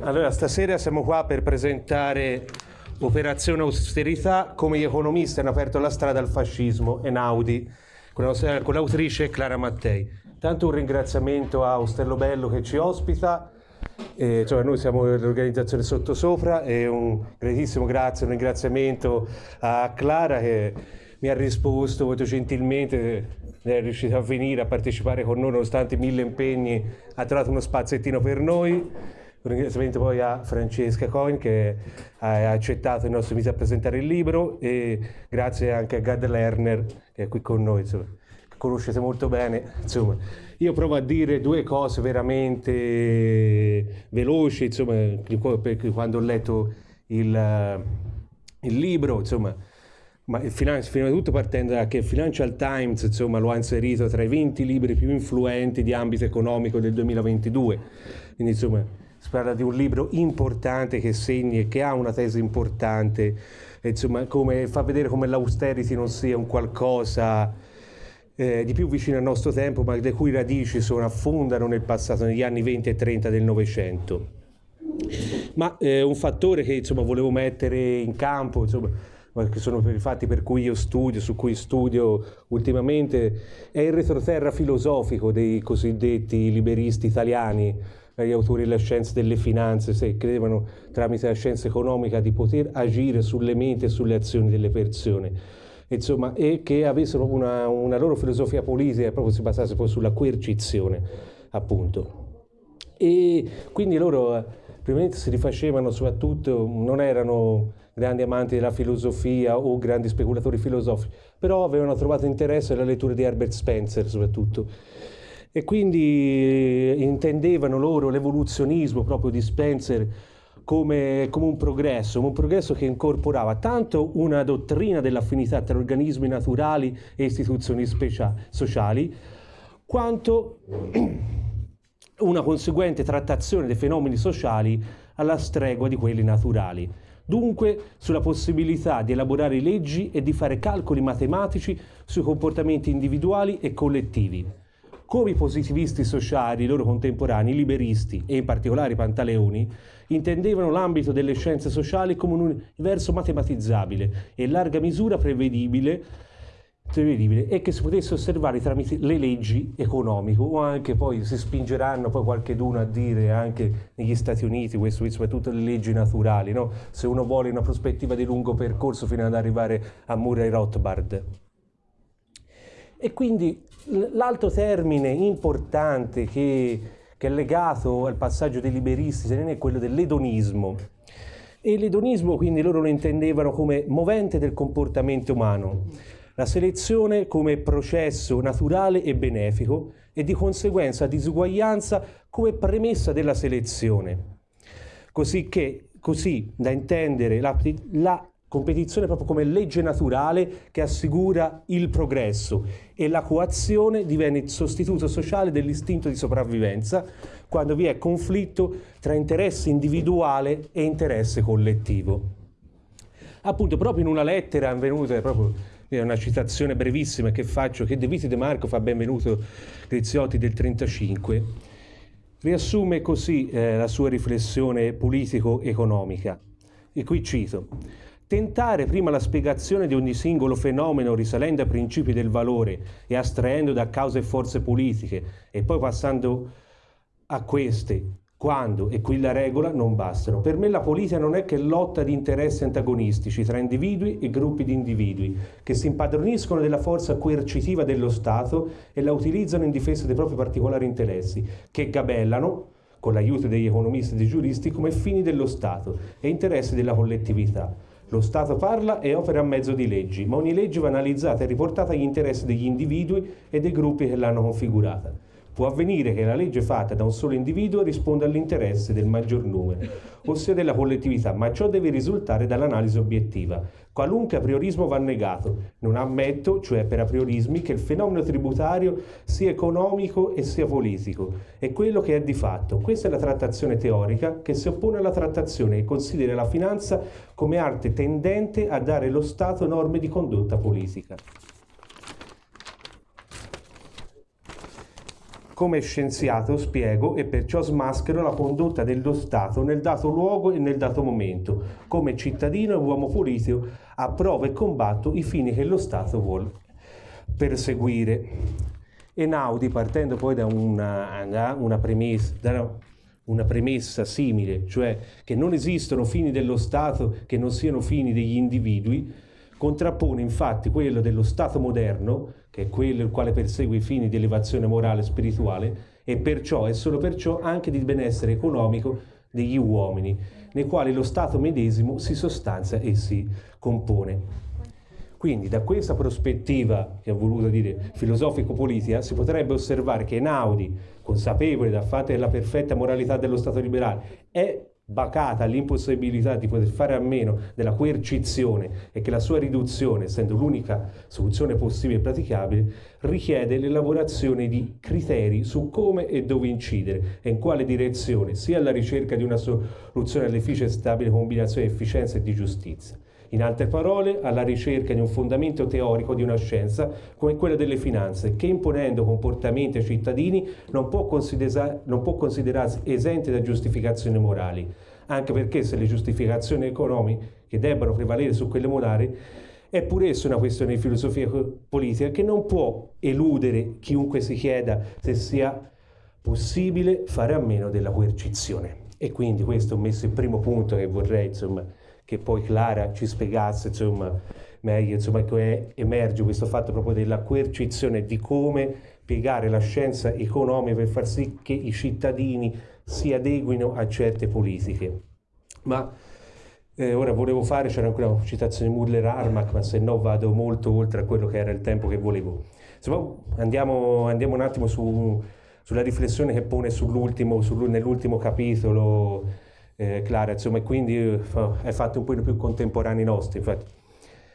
Allora, stasera siamo qua per presentare Operazione Austerità, come gli economisti hanno aperto la strada al fascismo, Enaudi, con l'autrice Clara Mattei. Tanto un ringraziamento a Ostello Bello che ci ospita, eh, cioè noi siamo l'organizzazione Sottosopra e un gratissimo grazie, un ringraziamento a Clara che mi ha risposto molto gentilmente è riuscito a venire a partecipare con noi nonostante mille impegni, ha trovato uno spaziettino per noi. Un ringraziamento poi a Francesca Coin che ha accettato il nostro invito a presentare il libro e grazie anche a Gad Lerner che è qui con noi, insomma, che conoscete molto bene. Insomma, io provo a dire due cose veramente veloci, insomma, quando ho letto il, il libro, insomma, ma il finanzi, prima di tutto partendo da che il Financial Times insomma, lo ha inserito tra i 20 libri più influenti di ambito economico del 2022. Quindi insomma si parla di un libro importante che segna e che ha una tesi importante, insomma come, fa vedere come l'austerity non sia un qualcosa eh, di più vicino al nostro tempo, ma le cui radici sono, affondano nel passato, negli anni 20 e 30 del Novecento. Ma eh, un fattore che insomma, volevo mettere in campo, insomma, che sono i fatti per cui io studio, su cui studio ultimamente, è il retroterra filosofico dei cosiddetti liberisti italiani, gli autori della scienza delle finanze, se credevano tramite la scienza economica di poter agire sulle menti e sulle azioni delle persone. Insomma, e che avessero una, una loro filosofia politica e proprio si basasse poi sulla coercizione, appunto. E quindi loro, eh, prima si rifacevano soprattutto, non erano grandi amanti della filosofia o grandi speculatori filosofici, però avevano trovato interesse nella lettura di Herbert Spencer soprattutto. E quindi eh, intendevano loro l'evoluzionismo proprio di Spencer come, come, un progresso, un progresso che incorporava tanto una dottrina dell'affinità tra organismi naturali e istituzioni sociali, quanto una conseguente trattazione dei fenomeni sociali alla stregua di quelli naturali dunque sulla possibilità di elaborare leggi e di fare calcoli matematici sui comportamenti individuali e collettivi. Come i positivisti sociali, i loro contemporanei, i liberisti e in particolare i pantaleoni, intendevano l'ambito delle scienze sociali come un universo matematizzabile e in larga misura prevedibile prevedibile e che si potesse osservare tramite le leggi economiche o anche poi si spingeranno poi qualcheduno a dire anche negli Stati Uniti questo soprattutto le leggi naturali no? se uno vuole una prospettiva di lungo percorso fino ad arrivare a Murray Rothbard. E quindi l'altro termine importante che, che, è legato al passaggio dei liberisti è quello dell'edonismo. E l'edonismo quindi loro lo intendevano come movente del comportamento umano la selezione come processo naturale e benefico e di conseguenza disuguaglianza come premessa della selezione. Così, che, così da intendere la, la competizione proprio come legge naturale che assicura il progresso e la coazione diviene il sostituto sociale dell'istinto di sopravvivenza quando vi è conflitto tra interesse individuale e interesse collettivo. Appunto, proprio in una lettera avvenuta proprio è una citazione brevissima che faccio, che De Viti De Marco fa benvenuto Griziotti del 35, riassume così eh, la sua riflessione politico-economica. E qui cito, tentare prima la spiegazione di ogni singolo fenomeno risalendo a principi del valore e astraendo da cause e forze politiche e poi passando a queste quando, e qui la regola, non bastano. Per me la politica non è che lotta di interessi antagonistici tra individui e gruppi di individui, che si impadroniscono della forza coercitiva dello Stato e la utilizzano in difesa dei propri particolari interessi, che gabellano, con l'aiuto degli economisti e dei giuristi, come fini dello Stato e interessi della collettività. Lo Stato parla e opera a mezzo di leggi, ma ogni legge va analizzata e riportata agli interessi degli individui e dei gruppi che l'hanno configurata. Può avvenire che la legge fatta da un solo individuo risponda all'interesse del maggior numero, ossia della collettività, ma ciò deve risultare dall'analisi obiettiva. Qualunque apriorismo va negato. Non ammetto, cioè per apriorismi, che il fenomeno tributario sia economico e sia politico. È quello che è di fatto. Questa è la trattazione teorica che si oppone alla trattazione che considera la finanza come arte tendente a dare allo Stato norme di condotta politica. Come scienziato spiego e perciò smaschero la condotta dello Stato nel dato luogo e nel dato momento. Come cittadino e uomo politico approvo e combatto i fini che lo Stato vuole perseguire. Einaudi, partendo poi da una, da una premessa, da una premessa simile, cioè che non esistono fini dello Stato che non siano fini degli individui, contrappone infatti quello dello Stato moderno, che è quello il quale persegue i fini di elevazione morale e spirituale, e perciò e solo perciò anche di benessere economico degli uomini, nei quali lo Stato medesimo si sostanzia e si compone. Quindi da questa prospettiva, che ho voluto dire filosofico-politica, si potrebbe osservare che Naudi, consapevole del fatto della perfetta moralità dello Stato liberale, è bacata all'impossibilità di poter fare a meno della coercizione e che la sua riduzione, essendo l'unica soluzione possibile e praticabile, richiede l'elaborazione di criteri su come e dove incidere e in quale direzione, sia alla ricerca di una soluzione all'efficace e stabile combinazione di efficienza e di giustizia in altre parole, alla ricerca di un fondamento teorico di una scienza come quella delle finanze, che imponendo comportamenti ai cittadini non può, non può considerarsi esente da giustificazioni morali, anche perché se le giustificazioni economiche debbano prevalere su quelle morali, è pure essa una questione di filosofia politica che non può eludere chiunque si chieda se sia possibile fare a meno della coercizione. E quindi questo ho messo il primo punto che vorrei insomma, che poi Clara ci spiegasse insomma, meglio insomma, che emerge questo fatto proprio della coercizione, di come piegare la scienza economica per far sì che i cittadini si adeguino a certe politiche. Ma eh, ora volevo fare, c'era ancora una citazione di Muller-Armach, ma se no vado molto oltre a quello che era il tempo che volevo. Insomma, andiamo, andiamo un attimo su, sulla riflessione che pone sull'ultimo, sull nell'ultimo capitolo eh, Clara, insomma, e quindi eh, è fatto un po' più contemporanei nostri. Infatti,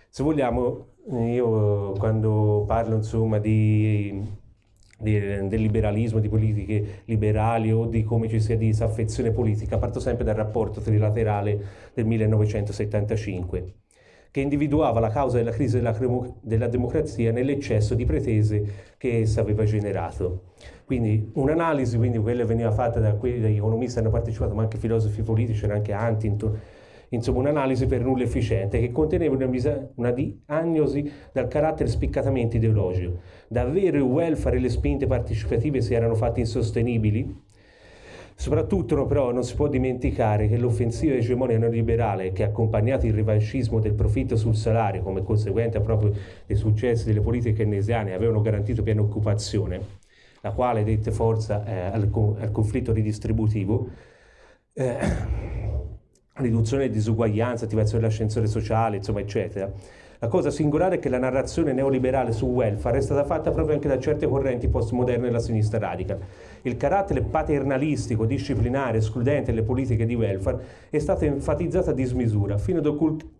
se vogliamo, io quando parlo insomma di, del liberalismo, di politiche liberali o di come ci sia disaffezione politica, parto sempre dal rapporto trilaterale del 1975 che individuava la causa della crisi della, della democrazia nell'eccesso di pretese che essa aveva generato. Quindi un'analisi, quindi quella veniva fatta da quelli degli economisti hanno partecipato, ma anche filosofi politici, c'era anche Huntington, insomma un'analisi per nulla efficiente che conteneva una, una diagnosi dal carattere spiccatamente ideologico. Davvero il welfare e le spinte partecipative si erano fatte insostenibili? Soprattutto però non si può dimenticare che l'offensiva egemonia neoliberale che ha accompagnato il rivanchismo del profitto sul salario come conseguente proprio dei successi delle politiche keynesiane avevano garantito piena occupazione, la quale dette forza eh, al, al, conflitto ridistributivo, eh, riduzione delle disuguaglianze, attivazione dell'ascensore sociale, insomma, eccetera la cosa singolare è che la narrazione neoliberale su welfare è stata fatta proprio anche da certe correnti postmoderne della sinistra radica. Il carattere paternalistico, disciplinare, escludente delle politiche di welfare è stato enfatizzato a dismisura, fino ad occultare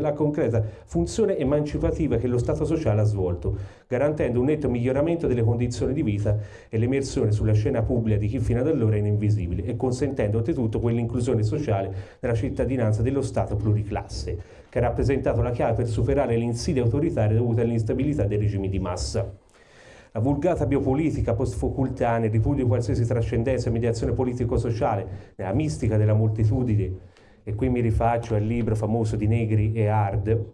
la concreta funzione emancipativa che lo Stato sociale ha svolto, garantendo un netto miglioramento delle condizioni di vita e l'emersione sulla scena pubblica di chi fino ad allora era invisibile e consentendo oltretutto quell'inclusione sociale nella cittadinanza dello Stato pluriclasse che ha rappresentato la chiave per superare le insidie autoritarie dovute all'instabilità dei regimi di massa. La vulgata biopolitica post-Foucaultiana, il ripudio di qualsiasi trascendenza e mediazione politico-sociale nella mistica della moltitudine, e qui mi rifaccio al libro famoso di Negri e Hard,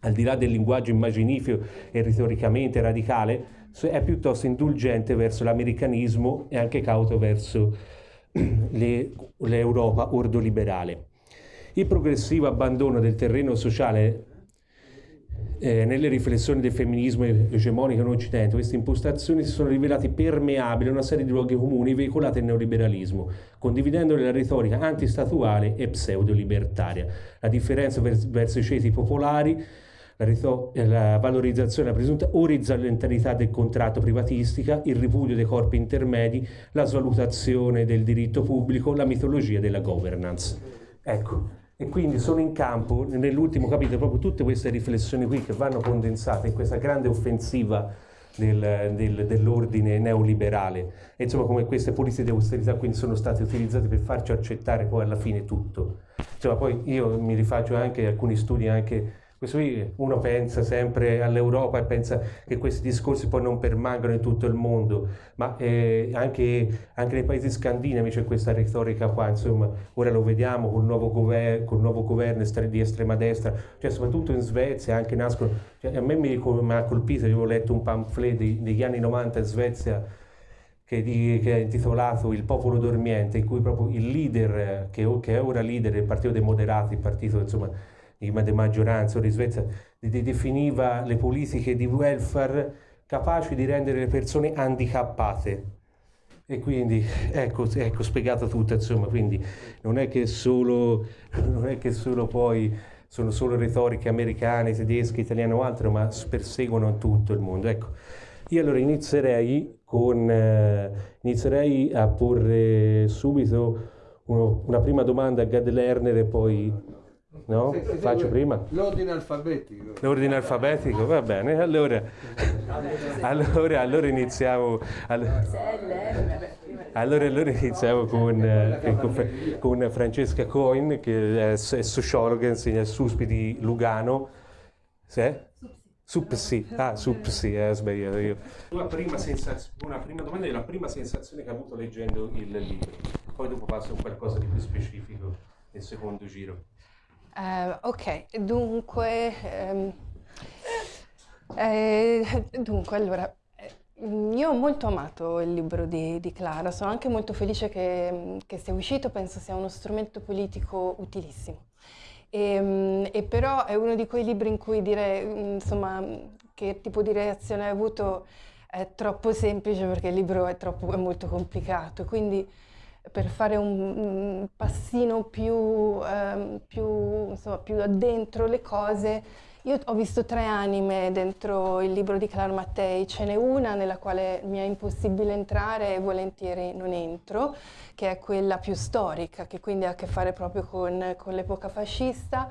al di là del linguaggio immaginifico e retoricamente radicale, è piuttosto indulgente verso l'americanismo e anche cauto verso l'Europa ordoliberale. Il progressivo abbandono del terreno sociale eh, nelle riflessioni del femminismo egemonico in Occidente, queste impostazioni si sono rivelate permeabili a una serie di luoghi comuni veicolati nel neoliberalismo, condividendo la retorica antistatuale e pseudo-libertaria. La differenza vers verso i ceti popolari, la, la valorizzazione della presunta orizzontalità del contratto privatistica, il ripudio dei corpi intermedi, la svalutazione del diritto pubblico, la mitologia della governance. Ecco, e quindi sono in campo, nell'ultimo capitolo, proprio tutte queste riflessioni qui che vanno condensate in questa grande offensiva del, del, dell'ordine neoliberale. E insomma come queste politiche di austerità quindi sono state utilizzate per farci accettare poi alla fine tutto. Insomma, poi io mi rifaccio anche alcuni studi anche questo qui uno pensa sempre all'Europa e pensa che questi discorsi poi non permangano in tutto il mondo, ma eh, anche, anche, nei paesi scandinavi c'è questa retorica qua, insomma, ora lo vediamo col nuovo, gover col nuovo governo di estrema destra, cioè soprattutto in Svezia anche nascono, cioè, a me mi, mi ha colpito, ho letto un pamphlet degli anni 90 in Svezia, che, di, che, è intitolato Il popolo dormiente, in cui proprio il leader, che, che è ora leader del Partito dei Moderati, il partito insomma, di, maggioranza di Svezia, di, definiva le politiche di welfare capaci di rendere le persone handicappate. E quindi ecco, ecco spiegato tutto, insomma, quindi non è che solo, non è che solo poi sono solo retoriche americane, tedesche, italiane o altro, ma perseguono tutto il mondo. Ecco. Io allora inizierei, con, eh, inizierei a porre subito uno, una prima domanda a Gad Lerner e poi no? Sì, sì, faccio prima? L'ordine alfabetico. L'ordine alfabetico, va bene. Allora, allora, allora iniziamo. Allora, allora, allora iniziamo con, eh, con, con, Francesca Coin, che è, è sociologa, insegna al SUSPI di Lugano. Se? Supsi, ah, Supsi, eh, sbagliato io. Una prima, una prima domanda è la prima sensazione che ha avuto leggendo il libro, poi dopo passo a qualcosa di più specifico nel secondo giro. Uh, ok, dunque, um, eh, dunque, allora, io ho molto amato il libro di, di Clara, sono anche molto felice che, che sia uscito, penso sia uno strumento politico utilissimo. E, ehm, e, però è uno di quei libri in cui dire, insomma, che tipo di reazione hai avuto è troppo semplice perché il libro è, troppo, è molto complicato, quindi per fare un, passino più, um, più, insomma, più addentro le cose io ho visto tre anime dentro il libro di Clara Mattei, ce n'è una nella quale mi è impossibile entrare e volentieri non entro, che è quella più storica, che quindi ha a che fare proprio con, con l'epoca fascista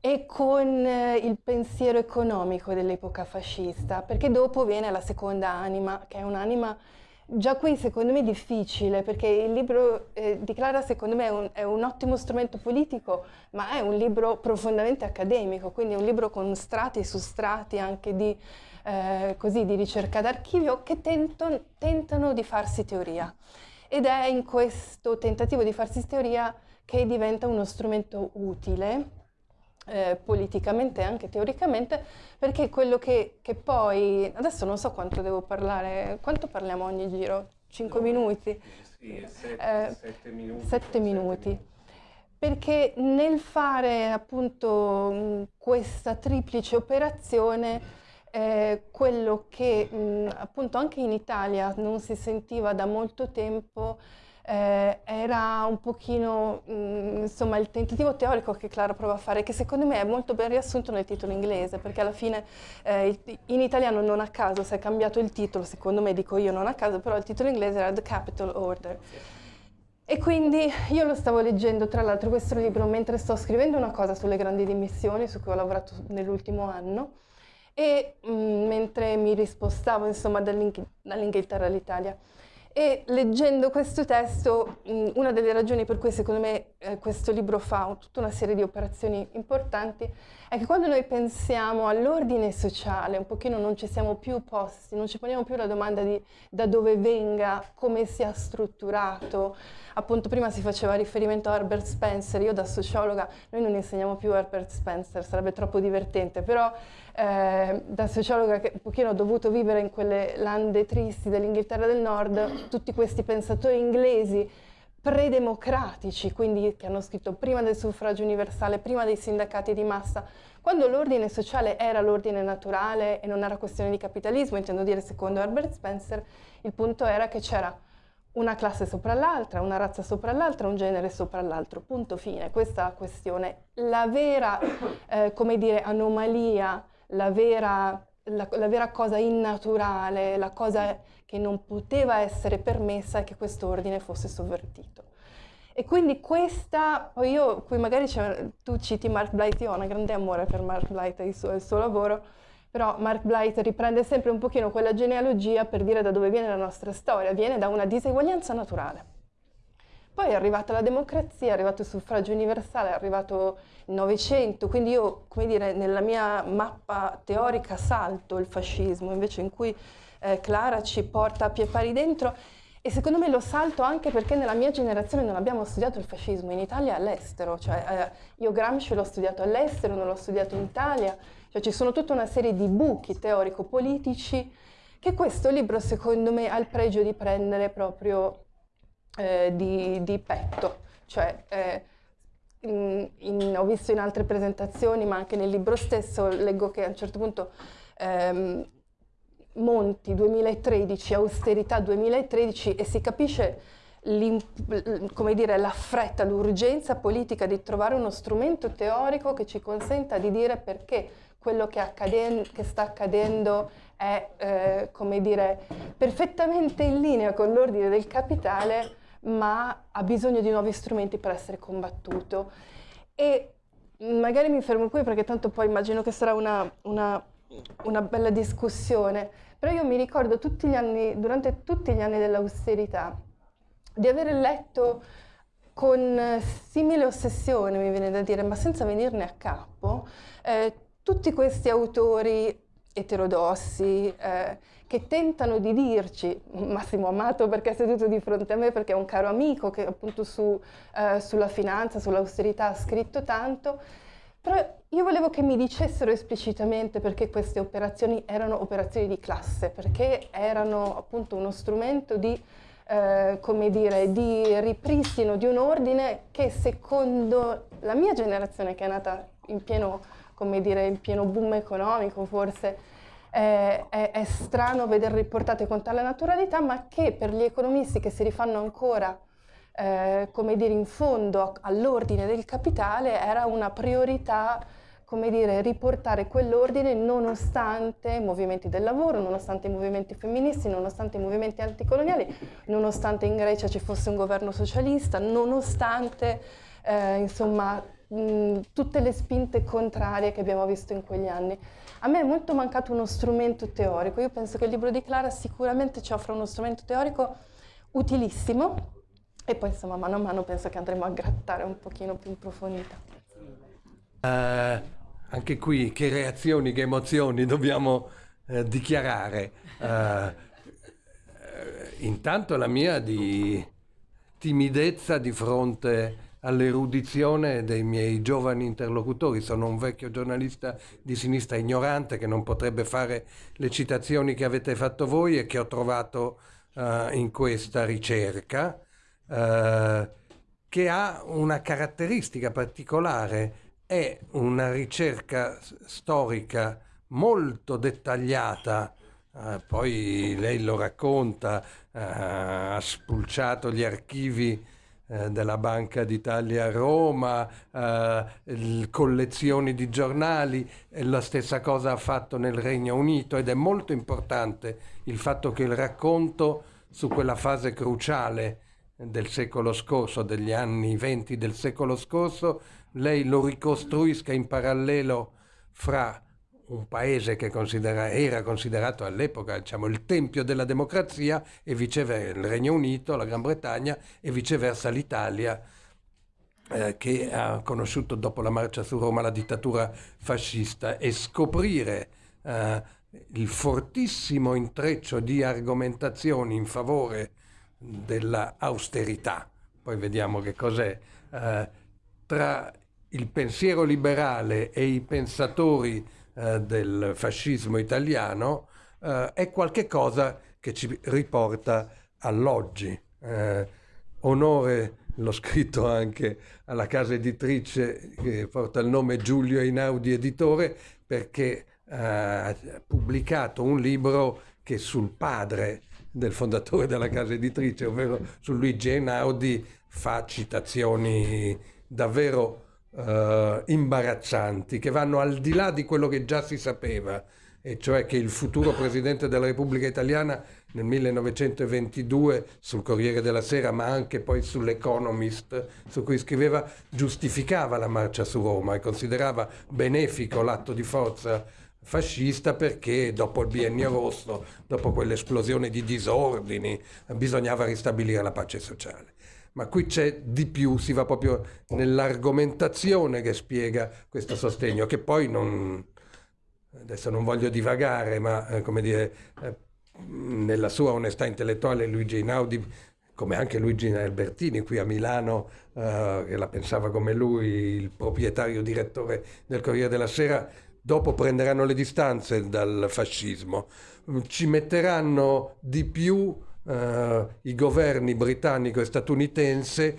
e con eh, il pensiero economico dell'epoca fascista, perché dopo viene la seconda anima, che è un'anima Già qui secondo me è difficile perché il libro eh, di Clara secondo me è un, è un, ottimo strumento politico ma è un libro profondamente accademico, quindi è un libro con strati su strati anche di, eh, così, di ricerca d'archivio che tento, tentano di farsi teoria. Ed è in questo tentativo di farsi teoria che diventa uno strumento utile eh, politicamente e anche teoricamente, perché quello che, che, poi, adesso non so quanto devo parlare, quanto parliamo ogni giro? 5 no, minuti? Sì, 7 eh, minuti. 7 minuti. Perché nel fare appunto questa triplice operazione, eh, quello che mh, appunto anche in Italia non si sentiva da molto tempo eh, era un pochino mh, mm, insomma il tentativo teorico che Clara prova a fare che secondo me è molto ben riassunto nel titolo inglese perché alla fine eh, in italiano non a caso si è cambiato il titolo secondo me dico io non a caso però il titolo inglese era The Capital Order. E quindi io lo stavo leggendo tra l'altro questo libro mentre sto scrivendo una cosa sulle grandi dimissioni su cui ho lavorato nell'ultimo anno e mh, mm, mentre mi rispostavo insomma dall'Inghilterra all'Italia e leggendo questo testo, una delle ragioni per cui secondo me eh, questo libro fa tutta una serie di operazioni importanti è che quando noi pensiamo all'ordine sociale, un pochino non ci siamo più posti, non ci poniamo più la domanda di da dove venga, come sia strutturato. Appunto prima si faceva riferimento a Herbert Spencer, io da sociologa, noi non insegniamo più Herbert Spencer, sarebbe troppo divertente, però eh, da sociologa che un pochino ho dovuto vivere in quelle lande tristi dell'Inghilterra del Nord, tutti questi pensatori inglesi predemocratici, quindi che hanno scritto prima del suffragio universale, prima dei sindacati di massa, quando l'ordine sociale era l'ordine naturale e non era questione di capitalismo, intendo dire secondo Herbert Spencer, il punto era che c'era una classe sopra l'altra, una razza sopra l'altra, un genere sopra l'altro, punto fine, questa è la questione. La vera, eh, come dire, anomalia la vera, la, la vera cosa innaturale, la cosa che non poteva essere permessa è che questo ordine fosse sovvertito. E quindi questa, poi io, qui magari tu citi Mark Blight, io ho un grande amore per Mark Blight e il suo, il suo lavoro, però Mark Blight riprende sempre un pochino quella genealogia per dire da dove viene la nostra storia, viene da una diseguaglianza naturale. Poi è arrivata la democrazia, è arrivato il suffragio universale, è arrivato il Novecento, quindi io, come dire, nella mia mappa teorica salto il fascismo, invece in cui eh, Clara ci porta a pie pari dentro e secondo me lo salto anche perché nella mia generazione non abbiamo studiato il fascismo in Italia e all'estero, cioè eh, io Gramsci l'ho studiato all'estero, non l'ho studiato in Italia, cioè ci sono tutta una serie di buchi teorico-politici che questo libro secondo me ha il pregio di prendere proprio eh, di, di, petto, cioè eh, in, in, ho visto in altre presentazioni ma anche nel libro stesso leggo che a un certo punto ehm, Monti 2013, austerità 2013 e si capisce come dire, la fretta, l'urgenza politica di trovare uno strumento teorico che ci consenta di dire perché quello che, accade, che sta accadendo è, eh, come dire, perfettamente in linea con l'ordine del capitale, ma ha bisogno di nuovi strumenti per essere combattuto. E magari mi fermo qui perché tanto poi immagino che sarà una, una, una bella discussione, però io mi ricordo tutti anni, durante tutti gli anni dell'austerità di aver letto con simile ossessione, mi viene da dire, ma senza venirne a capo, eh, tutti questi autori eterodossi eh, che tentano di dirci, Massimo Amato perché è seduto di fronte a me, perché è un caro amico che appunto su, eh, sulla finanza, sull'austerità ha scritto tanto, però io volevo che mi dicessero esplicitamente perché queste operazioni erano operazioni di classe, perché erano appunto uno strumento di, eh, come dire, di ripristino di un ordine che secondo la mia generazione che è nata in pieno come dire, in pieno boom economico forse, è, è, è strano veder riportate con tale naturalità, ma che per gli economisti che si rifanno ancora eh, come dire, in fondo all'ordine del capitale era una priorità come dire, riportare quell'ordine nonostante i movimenti del lavoro, nonostante i movimenti femministi, nonostante i movimenti anticoloniali, nonostante in Grecia ci fosse un governo socialista, nonostante eh, insomma mh, tutte le spinte contrarie che abbiamo visto in quegli anni. A me è molto mancato uno strumento teorico, io penso che il libro di Clara sicuramente ci offre uno strumento teorico utilissimo e poi insomma mano a mano penso che andremo a grattare un pochino più in profondità. Uh, anche qui che reazioni, che emozioni dobbiamo uh, dichiarare. Uh, intanto la mia di timidezza di fronte all'erudizione dei miei giovani interlocutori. Sono un vecchio giornalista di sinistra ignorante che non potrebbe fare le citazioni che avete fatto voi e che ho trovato uh, in questa ricerca, uh, che ha una caratteristica particolare, è una ricerca storica molto dettagliata, uh, poi lei lo racconta, ha spulciato gli archivi eh, della Banca d'Italia a Roma, eh, collezioni di giornali, la stessa cosa ha fatto nel Regno Unito ed è molto importante il fatto che il racconto su quella fase cruciale del secolo scorso, degli anni venti del secolo scorso, lei lo ricostruisca in parallelo fra un paese che considera, era considerato all'epoca diciamo, il tempio della democrazia e viceversa il Regno Unito, la Gran Bretagna e viceversa l'Italia eh, che ha conosciuto dopo la marcia su Roma la dittatura fascista e scoprire eh, il fortissimo intreccio di argomentazioni in favore dell'austerità, poi vediamo che cos'è, eh, tra il pensiero liberale e i pensatori eh, del fascismo italiano eh, è qualcosa che ci riporta all'oggi. Eh, onore, l'ho scritto anche alla casa editrice che porta il nome Giulio Einaudi Editore perché eh, ha pubblicato un libro che sul padre del fondatore della casa editrice, ovvero su Luigi Einaudi, fa citazioni davvero uh, imbarazzanti che vanno al di là di quello che già si sapeva, e cioè che il futuro Presidente della Repubblica Italiana nel 1922 sul Corriere della Sera, ma anche poi sull'Economist, su cui scriveva, giustificava la marcia su Roma e considerava benefico l'atto di forza fascista perché dopo il biennio rosso, dopo quell'esplosione di disordini, bisognava ristabilire la pace sociale. Ma qui c'è di più, si va proprio nell'argomentazione che spiega questo sostegno, che poi non, adesso non voglio divagare, ma eh, come dire, eh, nella sua onestà intellettuale Luigi Einaudi, come anche Luigi Albertini qui a Milano, eh, che la pensava come lui, il proprietario direttore del Corriere della Sera, dopo prenderanno le distanze dal fascismo, ci metteranno di più eh, i governi britannico e statunitense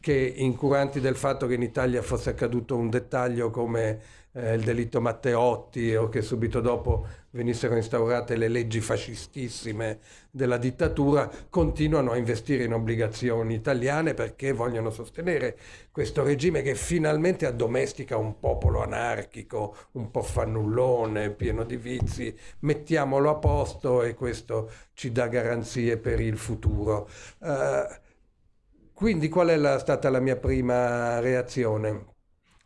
che incuranti del fatto che in Italia fosse accaduto un dettaglio come eh, il delitto Matteotti o che subito dopo venissero instaurate le leggi fascistissime della dittatura, continuano a investire in obbligazioni italiane perché vogliono sostenere questo regime che finalmente addomestica un popolo anarchico, un po' fannullone, pieno di vizi, mettiamolo a posto e questo ci dà garanzie per il futuro. Uh, quindi qual è la, stata la mia prima reazione?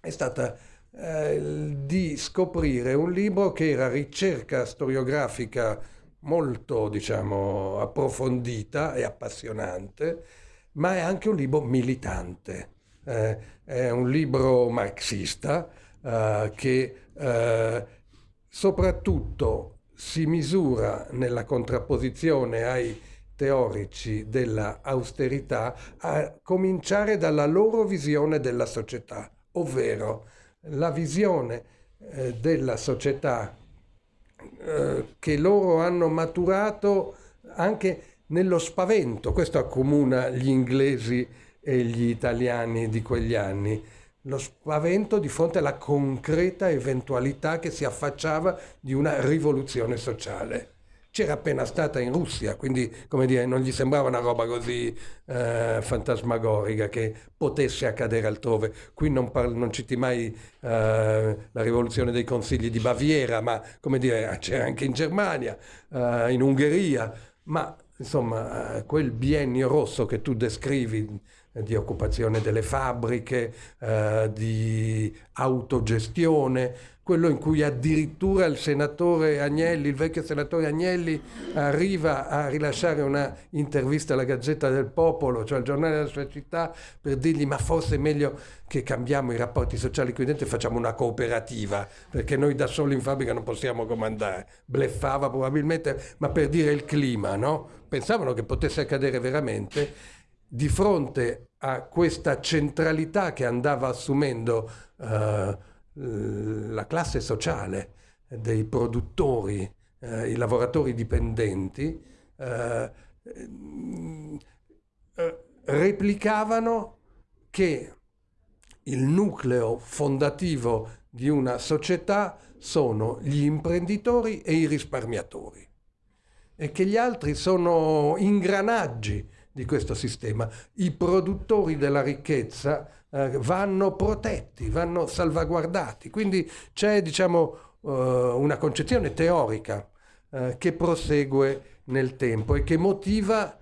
È stata eh, di scoprire un libro che era ricerca storiografica molto, diciamo, approfondita e appassionante, ma è anche un libro militante. Eh, è un libro marxista eh, che eh, soprattutto si misura nella contrapposizione ai teorici della austerità a cominciare dalla loro visione della società, ovvero la visione eh, della società eh, che loro hanno maturato anche nello spavento, questo accomuna gli inglesi e gli italiani di quegli anni, lo spavento di fronte alla concreta eventualità che si affacciava di una rivoluzione sociale c'era appena stata in Russia, quindi come dire, non gli sembrava una roba così eh, fantasmagorica che potesse accadere altrove. Qui non, par- non citi mai eh, la rivoluzione dei consigli di Baviera, ma come dire, c'era anche in Germania, eh, in Ungheria, ma insomma eh, quel biennio rosso che tu descrivi eh, di occupazione delle fabbriche, eh, di autogestione, quello in cui addirittura il senatore Agnelli, il vecchio senatore Agnelli, arriva a rilasciare una intervista alla Gazzetta del Popolo, cioè al giornale della sua città, per dirgli ma forse è meglio che cambiamo i rapporti sociali qui dentro e facciamo una cooperativa, perché noi da soli in fabbrica non possiamo comandare. Bleffava probabilmente, ma per dire il clima, no? Pensavano che potesse accadere veramente di fronte a questa centralità che andava assumendo uh, la classe sociale dei produttori, eh, i lavoratori dipendenti, eh, eh, replicavano che il nucleo fondativo di una società sono gli imprenditori e i risparmiatori e che gli altri sono ingranaggi di questo sistema. I produttori della ricchezza eh, vanno protetti, vanno salvaguardati. Quindi c'è diciamo, eh, una concezione teorica eh, che prosegue nel tempo e che motiva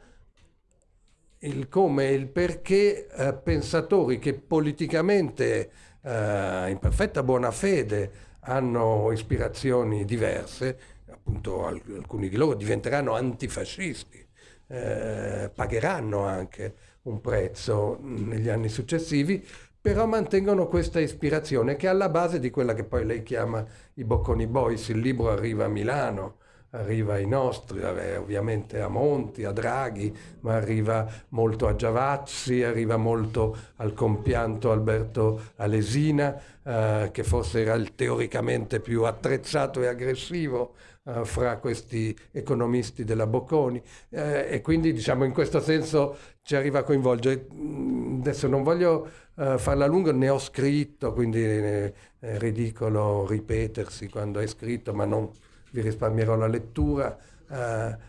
il come e il perché eh, pensatori che politicamente eh, in perfetta buona fede hanno ispirazioni diverse, appunto alcuni di loro diventeranno antifascisti, eh, pagheranno anche un prezzo negli anni successivi, però mantengono questa ispirazione che è alla base di quella che poi lei chiama i Bocconi Boys. Il libro arriva a Milano, arriva ai nostri, ovviamente a Monti, a Draghi, ma arriva molto a Giavazzi, arriva molto al compianto Alberto Alesina, eh, che forse era il teoricamente più attrezzato e aggressivo eh, fra questi economisti della Bocconi eh, e quindi diciamo in questo senso ci arriva a coinvolgere. Mm, adesso non voglio uh, farla lunga, ne ho scritto, quindi è ridicolo ripetersi quando hai scritto, ma non vi risparmierò la lettura. Uh,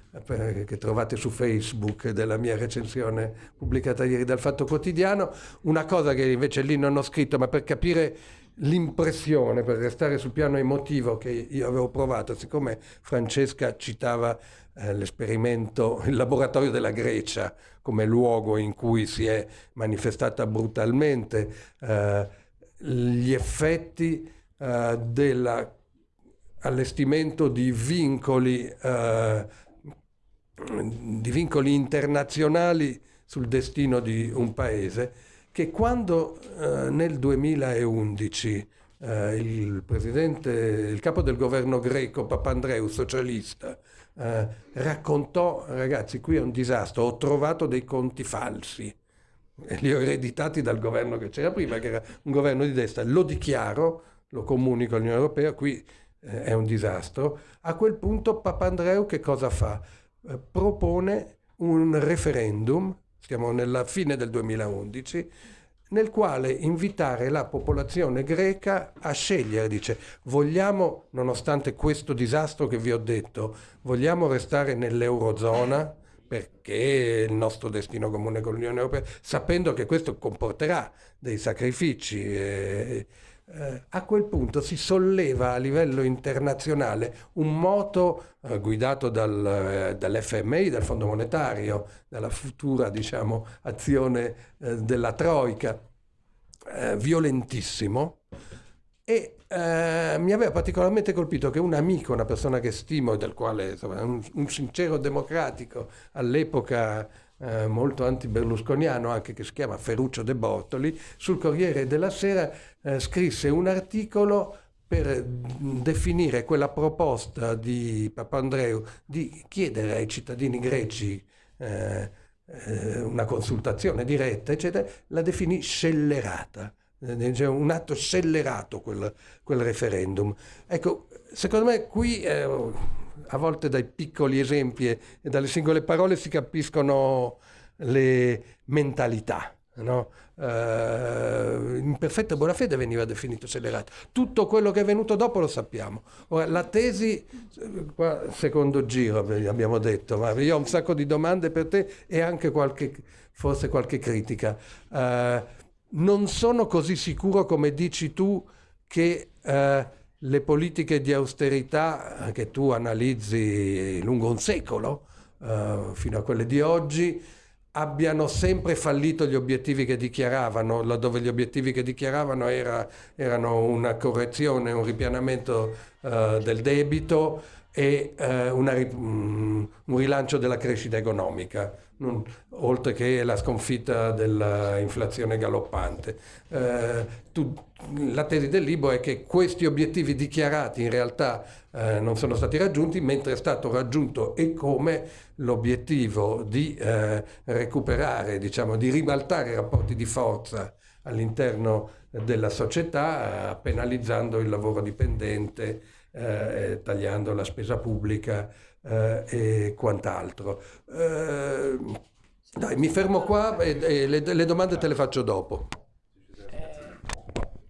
che trovate su Facebook della mia recensione pubblicata ieri dal Fatto Quotidiano, una cosa che invece lì non ho scritto, ma per capire l'impressione, per restare sul piano emotivo che io avevo provato, siccome Francesca citava eh, l'esperimento, il laboratorio della Grecia come luogo in cui si è manifestata brutalmente eh, gli effetti eh, dell'allestimento di vincoli, eh, di vincoli internazionali sul destino di un paese, che quando eh, nel 2011 eh, il presidente, il capo del governo greco, Papandreou, socialista, eh, raccontò, ragazzi, qui è un disastro, ho trovato dei conti falsi, e li ho ereditati dal governo che c'era prima, che era un governo di destra, lo dichiaro, lo comunico all'Unione Europea, qui eh, è un disastro. A quel punto Papandreou che cosa fa? Eh, propone un referendum, siamo nella fine del 2011, nel quale invitare la popolazione greca a scegliere, dice vogliamo, nonostante questo disastro che vi ho detto, vogliamo restare nell'Eurozona perché il nostro destino comune con l'Unione Europea, sapendo che questo comporterà dei sacrifici. Eh, eh, a quel punto si solleva a livello internazionale un moto eh, guidato dal, eh, dall'FMI, dal Fondo Monetario, dalla futura diciamo, azione eh, della Troica, eh, violentissimo. E eh, mi aveva particolarmente colpito che un amico, una persona che stimo, del quale insomma, un, un sincero democratico all'epoca eh, molto anti-berlusconiano anche che si chiama Ferruccio De Bortoli, sul Corriere della Sera eh, scrisse un articolo per definire quella proposta di Papandreou di chiedere ai cittadini greci eh, eh una consultazione diretta, eccetera, la definì scellerata. Cioè un atto scellerato quel, quel referendum. Ecco, secondo me qui eh, a volte dai piccoli esempi e dalle singole parole si capiscono le mentalità. No? Uh, in perfetta buona fede veniva definito scellerato. Tutto quello che è venuto dopo lo sappiamo. Ora, la tesi, qua, secondo giro abbiamo detto, ma io ho un sacco di domande per te e anche qualche, forse qualche critica. Uh, non sono così sicuro come dici tu che uh, le politiche di austerità eh, che tu analizzi lungo un secolo, uh, fino a quelle di oggi, abbiano sempre fallito gli obiettivi che dichiaravano, laddove gli obiettivi che dichiaravano era, erano una correzione, un ripianamento uh, del debito e uh, una, um, un rilancio della crescita economica non, oltre che la sconfitta dell'inflazione galoppante. Eh, tu, la tesi del libro è che questi obiettivi dichiarati in realtà eh, non sono stati raggiunti, mentre è stato raggiunto e come l'obiettivo di eh, recuperare, diciamo, di ribaltare i rapporti di forza all'interno della società, eh, penalizzando il lavoro dipendente, eh, tagliando la spesa pubblica eh, e quant'altro. Eh, dai, mi fermo qua e, e le, le, domande te le faccio dopo.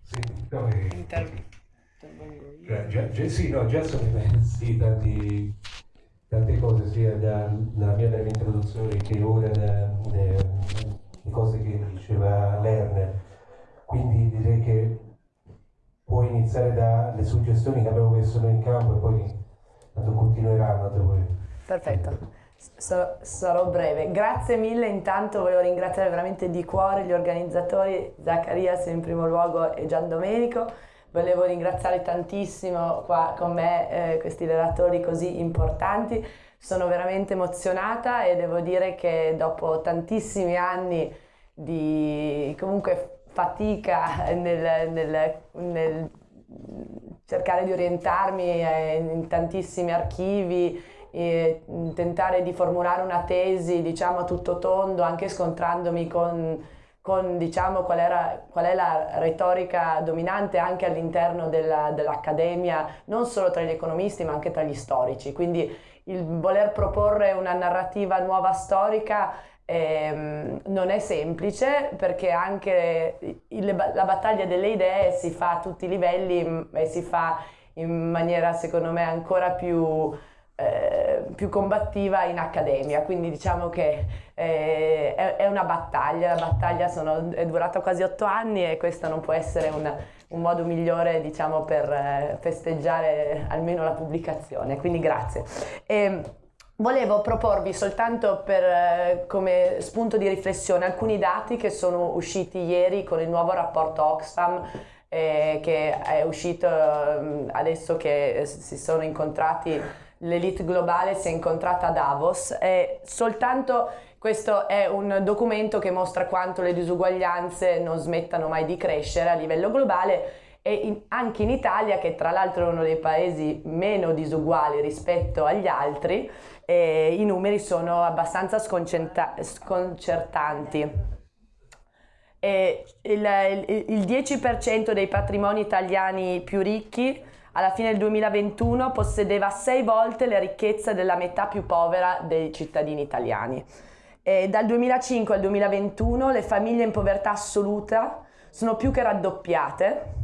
Sì, no, eh, già, già, sì, no, già sono immensi tanti, tante cose, sia dalla mia introduzione che ora le cose che diceva Lerner. Quindi direi che può iniziare dalle suggestioni che abbiamo messo noi in campo e poi tanto continueranno. Poi. Perfetto. sarò breve. Grazie mille, intanto voglio ringraziare veramente di cuore gli organizzatori, Zaccarias in primo luogo e Gian Domenico. Volevo ringraziare tantissimo qua con me eh, questi relatori così importanti. Sono veramente emozionata e devo dire che dopo tantissimi anni di comunque fatica nel, nel, nel cercare di orientarmi eh, in tantissimi archivi, tentare di formulare una tesi diciamo a tutto tondo, anche scontrandomi con, con diciamo, qual, era, qual, è la retorica dominante anche all'interno della, dell'accademia, non solo tra gli economisti ma anche tra gli storici. Quindi il voler proporre una narrativa nuova storica ehm, non è semplice perché anche il, la battaglia delle idee si fa a tutti i livelli mm, e si fa in maniera secondo me ancora più, eh, più combattiva in accademia, quindi diciamo che eh, è, è, una battaglia, la battaglia sono, è durata quasi otto anni e questo non può essere un, un modo migliore diciamo, per eh, festeggiare almeno la pubblicazione, quindi grazie. E, ehm, Volevo proporvi soltanto per, eh, come spunto di riflessione alcuni dati che sono usciti ieri con il nuovo rapporto Oxfam eh, che è uscito eh, adesso che si sono incontrati l'elite globale si è incontrata a Davos. E soltanto questo è un documento che mostra quanto le disuguaglianze non smettano mai di crescere a livello globale e in, anche in Italia, che tra l'altro è uno dei paesi meno disuguali rispetto agli altri, eh, i numeri sono abbastanza sconcertanti. E il, il, il 10% dei patrimoni italiani più ricchi alla fine del 2021 possedeva sei volte le ricchezze della metà più povera dei cittadini italiani. E dal 2005 al 2021 le famiglie in povertà assoluta sono più che raddoppiate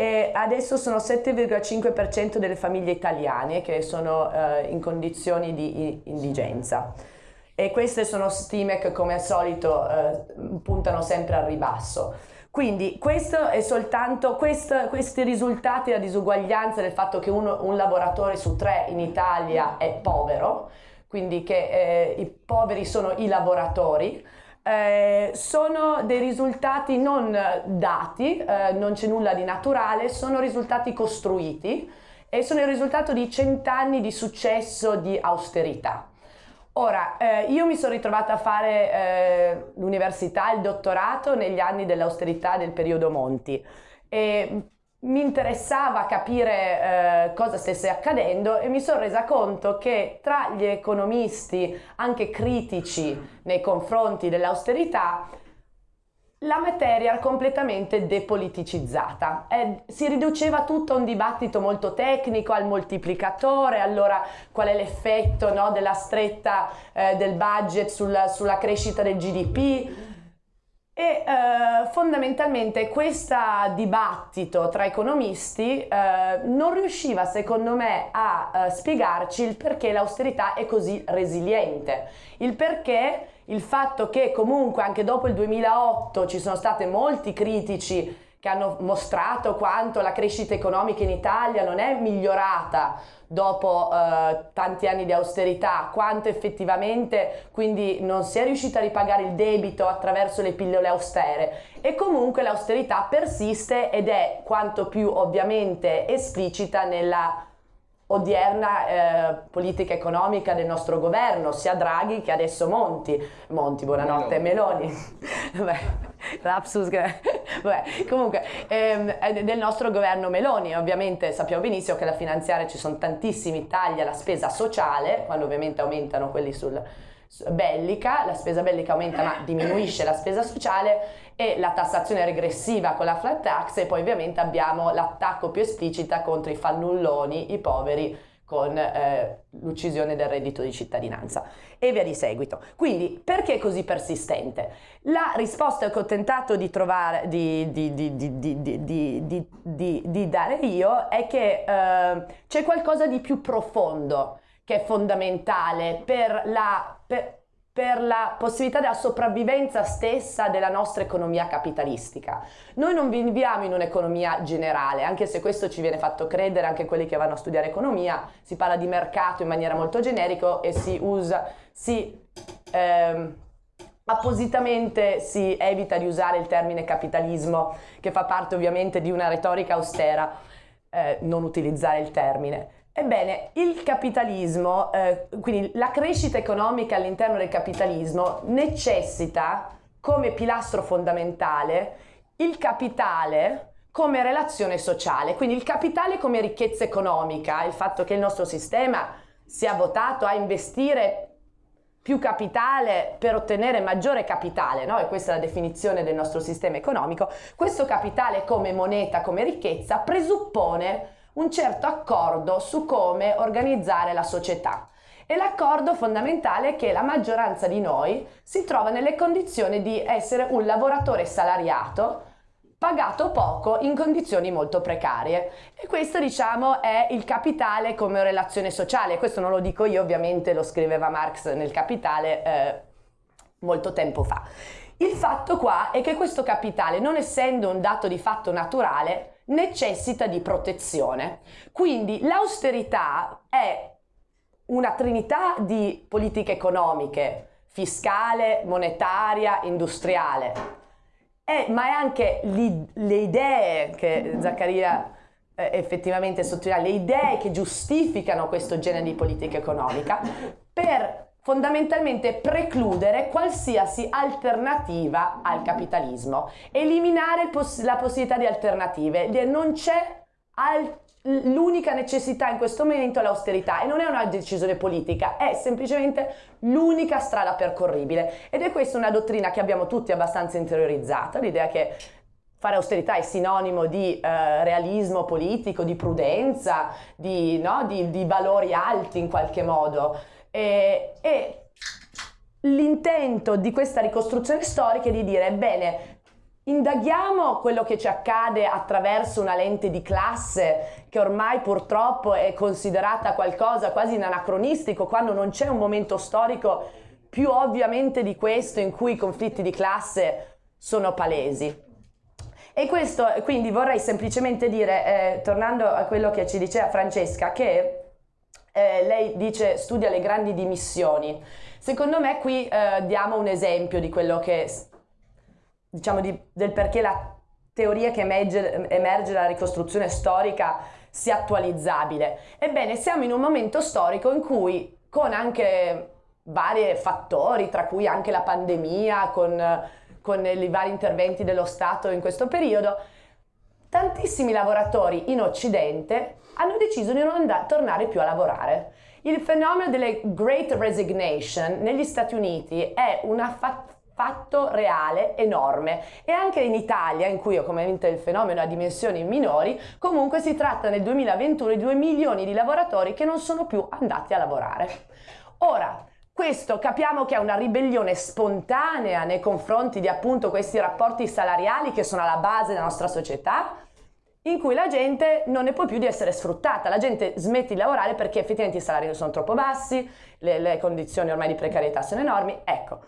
e adesso sono 7,5% delle famiglie italiane che sono eh, in condizioni di indigenza e queste sono stime che come al solito eh, puntano sempre al ribasso. Quindi soltanto questo, questi risultati della disuguaglianza del fatto che uno, un lavoratore su tre in Italia è povero, quindi che eh, i poveri sono i lavoratori, eh, sono dei risultati non dati, eh, non c'è nulla di naturale, sono risultati costruiti e sono il risultato di cent'anni di successo di austerità. Ora, eh, io mi sono ritrovata a fare eh, l'università, il dottorato negli anni dell'austerità del periodo Monti e mi interessava capire eh, cosa stesse accadendo e mi sono resa conto che tra gli economisti anche critici nei confronti dell'austerità la materia era completamente depoliticizzata, eh, si riduceva tutto a un dibattito molto tecnico, al moltiplicatore, allora qual è l'effetto no, della stretta eh, del budget sulla, sulla crescita del GDP, e eh, fondamentalmente questo dibattito tra economisti eh, non riusciva secondo me a eh, spiegarci il perché l'austerità è così resiliente, il perché il fatto che comunque anche dopo il 2008 ci sono stati molti critici che hanno mostrato quanto la crescita economica in Italia non è migliorata dopo eh, tanti anni di austerità, quanto effettivamente quindi non si è riuscita a ripagare il debito attraverso le pillole austere. E comunque l'austerità persiste ed è quanto più ovviamente esplicita nella odierna eh, politica economica del nostro governo, sia Draghi che adesso Monti. Monti, buonanotte, Meloni. Meloni. lapsus, Vabbè, comunque, ehm, del nostro governo Meloni. Ovviamente sappiamo benissimo che la finanziaria ci sono tantissimi tagli alla spesa sociale, quando ovviamente aumentano quelli sul bellica, la spesa bellica aumenta ma diminuisce la spesa sociale e la tassazione regressiva con la flat tax e poi ovviamente abbiamo l'attacco più esplicita contro i fannulloni, i poveri con eh, l'uccisione del reddito di cittadinanza e via di seguito. Quindi perché così persistente? La risposta che ho tentato di trovare, di, di, di, di dare io è che eh, c'è qualcosa di più profondo che è fondamentale per la, per, per la possibilità della sopravvivenza stessa della nostra economia capitalistica. Noi non viviamo in un'economia generale, anche se questo ci viene fatto credere anche quelli che vanno a studiare economia, si parla di mercato in maniera molto generico e si usa, si ehm, appositamente si evita di usare il termine capitalismo, che fa parte ovviamente di una retorica austera, eh, non utilizzare il termine. Ebbene, il capitalismo, eh, quindi la crescita economica all'interno del capitalismo necessita come pilastro fondamentale il capitale come relazione sociale, quindi il capitale come ricchezza economica, il fatto che il nostro sistema sia votato a investire più capitale per ottenere maggiore capitale, no? e questa è la definizione del nostro sistema economico, questo capitale come moneta, come ricchezza, presuppone un certo accordo su come organizzare la società. E l'accordo fondamentale è che la maggioranza di noi si trova nelle condizioni di essere un lavoratore salariato pagato poco in condizioni molto precarie. E questo diciamo è il capitale come relazione sociale. Questo non lo dico io ovviamente lo scriveva Marx nel Capitale eh, molto tempo fa. Il fatto qua è che questo capitale non essendo un dato di fatto naturale necessita di protezione. Quindi l'austerità è una trinità di politiche economiche, fiscale, monetaria, industriale, è, ma è anche le idee che Zaccaria eh, effettivamente sottolinea, le idee che giustificano questo genere di politica economica per fondamentalmente precludere qualsiasi alternativa al capitalismo, eliminare poss- la possibilità di alternative, non c'è al- l'unica necessità in questo momento è l'austerità e non è una decisione politica, è semplicemente l'unica strada percorribile ed è questa una dottrina che abbiamo tutti abbastanza interiorizzata, l'idea che fare austerità è sinonimo di eh, realismo politico, di prudenza, di, no? di, di, valori alti in qualche modo. E, e l'intento di questa ricostruzione storica è di dire, bene, Indaghiamo quello che ci accade attraverso una lente di classe che ormai purtroppo è considerata qualcosa quasi in anacronistico quando non c'è un momento storico più ovviamente di questo in cui i conflitti di classe sono palesi. E questo, quindi vorrei semplicemente dire, eh, tornando a quello che ci diceva Francesca, che eh, lei dice studia le grandi dimissioni. Secondo me qui eh, diamo un esempio di quello che diciamo, di, del perché la teoria che emerge, emerge dalla ricostruzione storica sia attualizzabile. Ebbene, siamo in un momento storico in cui con anche vari fattori, tra cui anche la pandemia, con, con i vari interventi dello Stato in questo periodo, tantissimi lavoratori in Occidente hanno deciso di non andare, tornare più a lavorare. Il fenomeno delle Great Resignation negli Stati Uniti è fatta fatto reale enorme. E anche in Italia in cui ovviamente il fenomeno ha dimensioni minori comunque si tratta nel 2021 di 2 milioni di lavoratori che non sono più andati a lavorare. Ora questo capiamo che è una ribellione spontanea nei confronti di appunto questi rapporti salariali che sono alla base della nostra società in cui la gente non ne può più di essere sfruttata, la gente smette di lavorare perché effettivamente i salari sono troppo bassi, le, le condizioni ormai di precarietà sono enormi, ecco.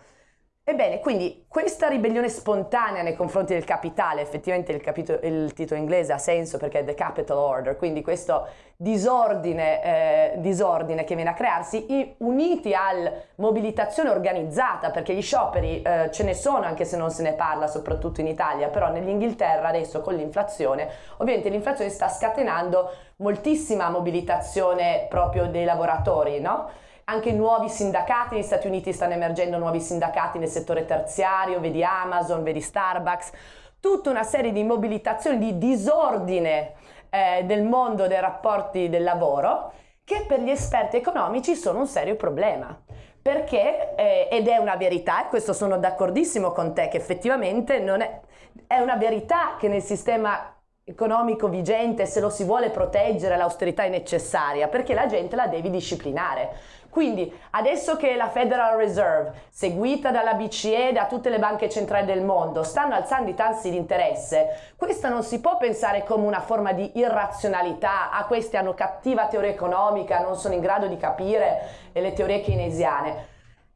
Ebbene, quindi questa ribellione spontanea nei confronti del capitale, effettivamente il, capito- il titolo inglese ha senso perché è The Capital Order, quindi questo disordine, eh, disordine che viene a crearsi, uniti alla mobilitazione organizzata, perché gli scioperi eh, ce ne sono anche se non se ne parla, soprattutto in Italia, però nell'Inghilterra adesso con l'inflazione, ovviamente l'inflazione sta scatenando moltissima mobilitazione proprio dei lavoratori, no? Anche nuovi sindacati, negli Stati Uniti stanno emergendo nuovi sindacati nel settore terziario, vedi Amazon, vedi Starbucks, tutta una serie di mobilitazioni, di disordine eh, del mondo dei rapporti del lavoro che per gli esperti economici sono un serio problema. Perché, eh, ed è una verità, e questo sono d'accordissimo con te, che effettivamente è, è una verità che nel sistema economico vigente, se lo si vuole proteggere, l'austerità è necessaria, perché la gente la devi disciplinare. Quindi adesso che la Federal Reserve, seguita dalla BCE e da tutte le banche centrali del mondo, stanno alzando i tassi di interesse, questa non si può pensare come una forma di irrazionalità, ah questi hanno cattiva teoria economica, non sono in grado di capire le teorie keynesiane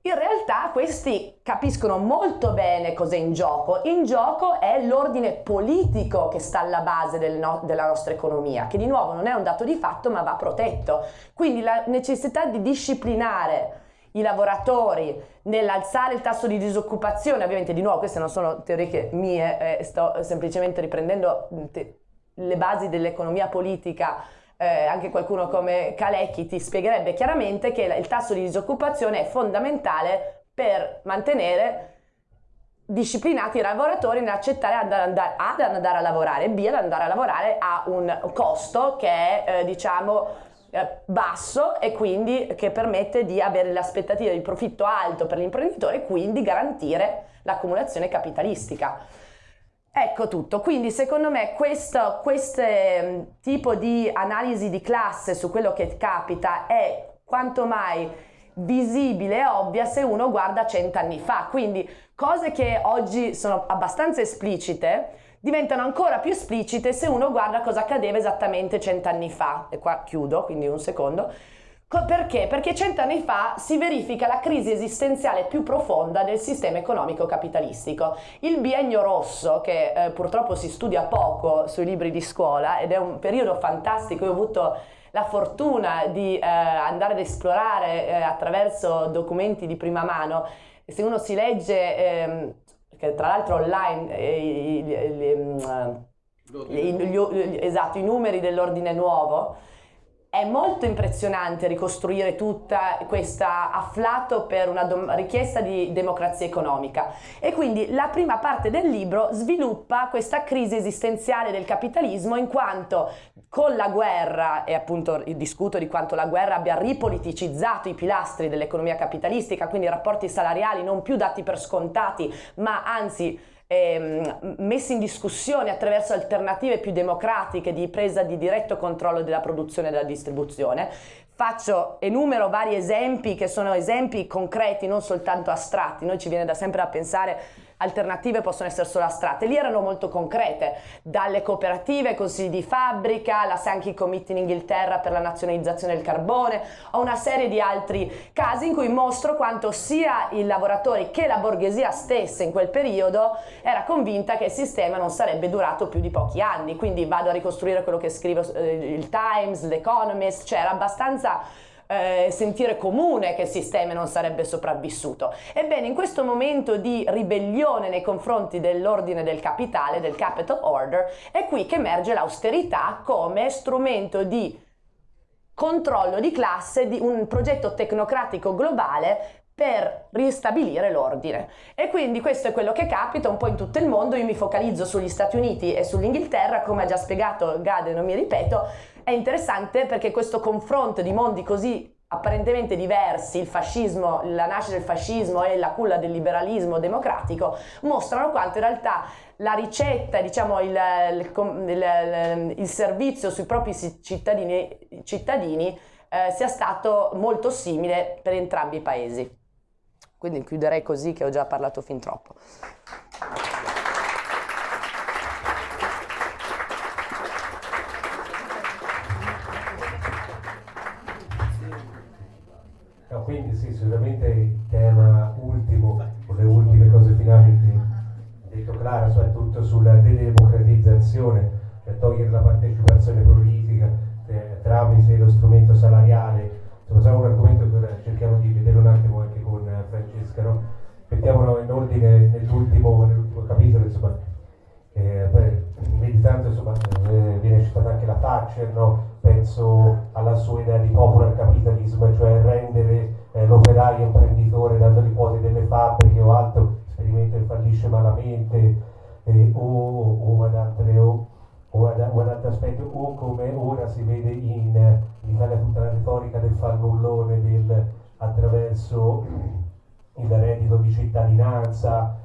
in realtà questi capiscono molto bene cosa è in gioco. In gioco è l'ordine politico che sta alla base del no- della nostra economia, che di nuovo non è un dato di fatto ma va protetto. Quindi la necessità di disciplinare i lavoratori nell'alzare il tasso di disoccupazione, ovviamente di nuovo queste non sono teorie mie, eh, sto semplicemente riprendendo le basi dell'economia politica eh, anche qualcuno come Kalecki ti spiegherebbe chiaramente che il tasso di disoccupazione è fondamentale per mantenere disciplinati i lavoratori nell'accettare andare, andare, ad andare a lavorare, B, ad andare a lavorare a un costo che è, eh, diciamo, eh, basso e quindi che permette di avere l'aspettativa di profitto alto per l'imprenditore e quindi garantire l'accumulazione capitalistica. Ecco tutto, quindi secondo me questo, questo mm, tipo di analisi di classe su quello che capita è quanto mai visibile e ovvia se uno guarda cent'anni fa, quindi cose che oggi sono abbastanza esplicite diventano ancora più esplicite se uno guarda cosa accadeva esattamente cent'anni fa, e qua chiudo, quindi un secondo, perché? Perché cent'anni fa si verifica la crisi esistenziale più profonda del sistema economico capitalistico. Il biennio rosso, che eh, purtroppo si studia poco sui libri di scuola ed è un periodo fantastico, io ho avuto la fortuna di eh, andare ad esplorare eh, attraverso documenti di prima mano se uno si legge, ehm, che tra l'altro online, eh, i, esatto, i numeri dell'ordine nuovo, è molto impressionante ricostruire tutta questa afflato per una richiesta di democrazia economica. E quindi la prima parte del libro sviluppa questa crisi esistenziale del capitalismo in quanto con la guerra, e appunto discuto di quanto la guerra abbia ripoliticizzato i pilastri dell'economia capitalistica, quindi rapporti salariali non più dati per scontati, ma anzi ehm, messi in discussione attraverso alternative più democratiche di presa di diretto controllo della produzione e della distribuzione. Faccio, enumero vari esempi che sono esempi concreti, non soltanto astratti, noi ci viene da sempre da pensare alternative possono essere solo astratte, lì erano molto concrete, dalle cooperative, consigli di fabbrica, la Sankey Committee in Inghilterra per la nazionalizzazione del carbone, o una serie di altri casi in cui mostro quanto sia i lavoratori che la borghesia stessa in quel periodo era convinta che il sistema non sarebbe durato più di pochi anni, quindi vado a ricostruire quello che scrivo eh, il Times, l'Economist, cioè era abbastanza eh, sentire comune che il sistema non sarebbe sopravvissuto. Ebbene, in questo momento di ribellione nei confronti dell'ordine del capitale, del capital order, è qui che emerge l'austerità come strumento di controllo di classe di un progetto tecnocratico globale per ristabilire l'ordine. E quindi questo è quello che capita un po' in tutto il mondo, io mi focalizzo sugli Stati Uniti e sull'Inghilterra, come ha già spiegato Gade, non mi ripeto, è interessante perché questo confronto di mondi così apparentemente diversi, il fascismo, la nascita del fascismo e la culla del liberalismo democratico, mostrano quanto in realtà la ricetta, diciamo il, il, il, servizio sui propri cittadini, cittadini eh, sia stato molto simile per entrambi i paesi. Quindi chiuderei così che ho già parlato fin troppo. Sicuramente il tema ultimo, o le ultime cose finali che ha detto Clara, soprattutto sulla dedemocratizzazione, cioè togliere la partecipazione politica eh, tramite lo strumento salariale, insomma, è un argomento che cerchiamo di vedere un attimo anche con Francesca, no? mettiamolo in ordine nell'ultimo, nell'ultimo capitolo, insomma, eh, beh, meditando insomma, eh, viene citata anche la Thatcher, no? penso alla sua idea di popular capitalism, cioè rendere eh, l'operaio imprenditore dandogli quote delle fabbriche o altro, esperimento che fallisce malamente, eh, o, o, ad altre, o, o, ad, o, ad, altri aspetti, o come ora si vede in, in Italia tutta la retorica del fannullone del, attraverso il reddito di cittadinanza.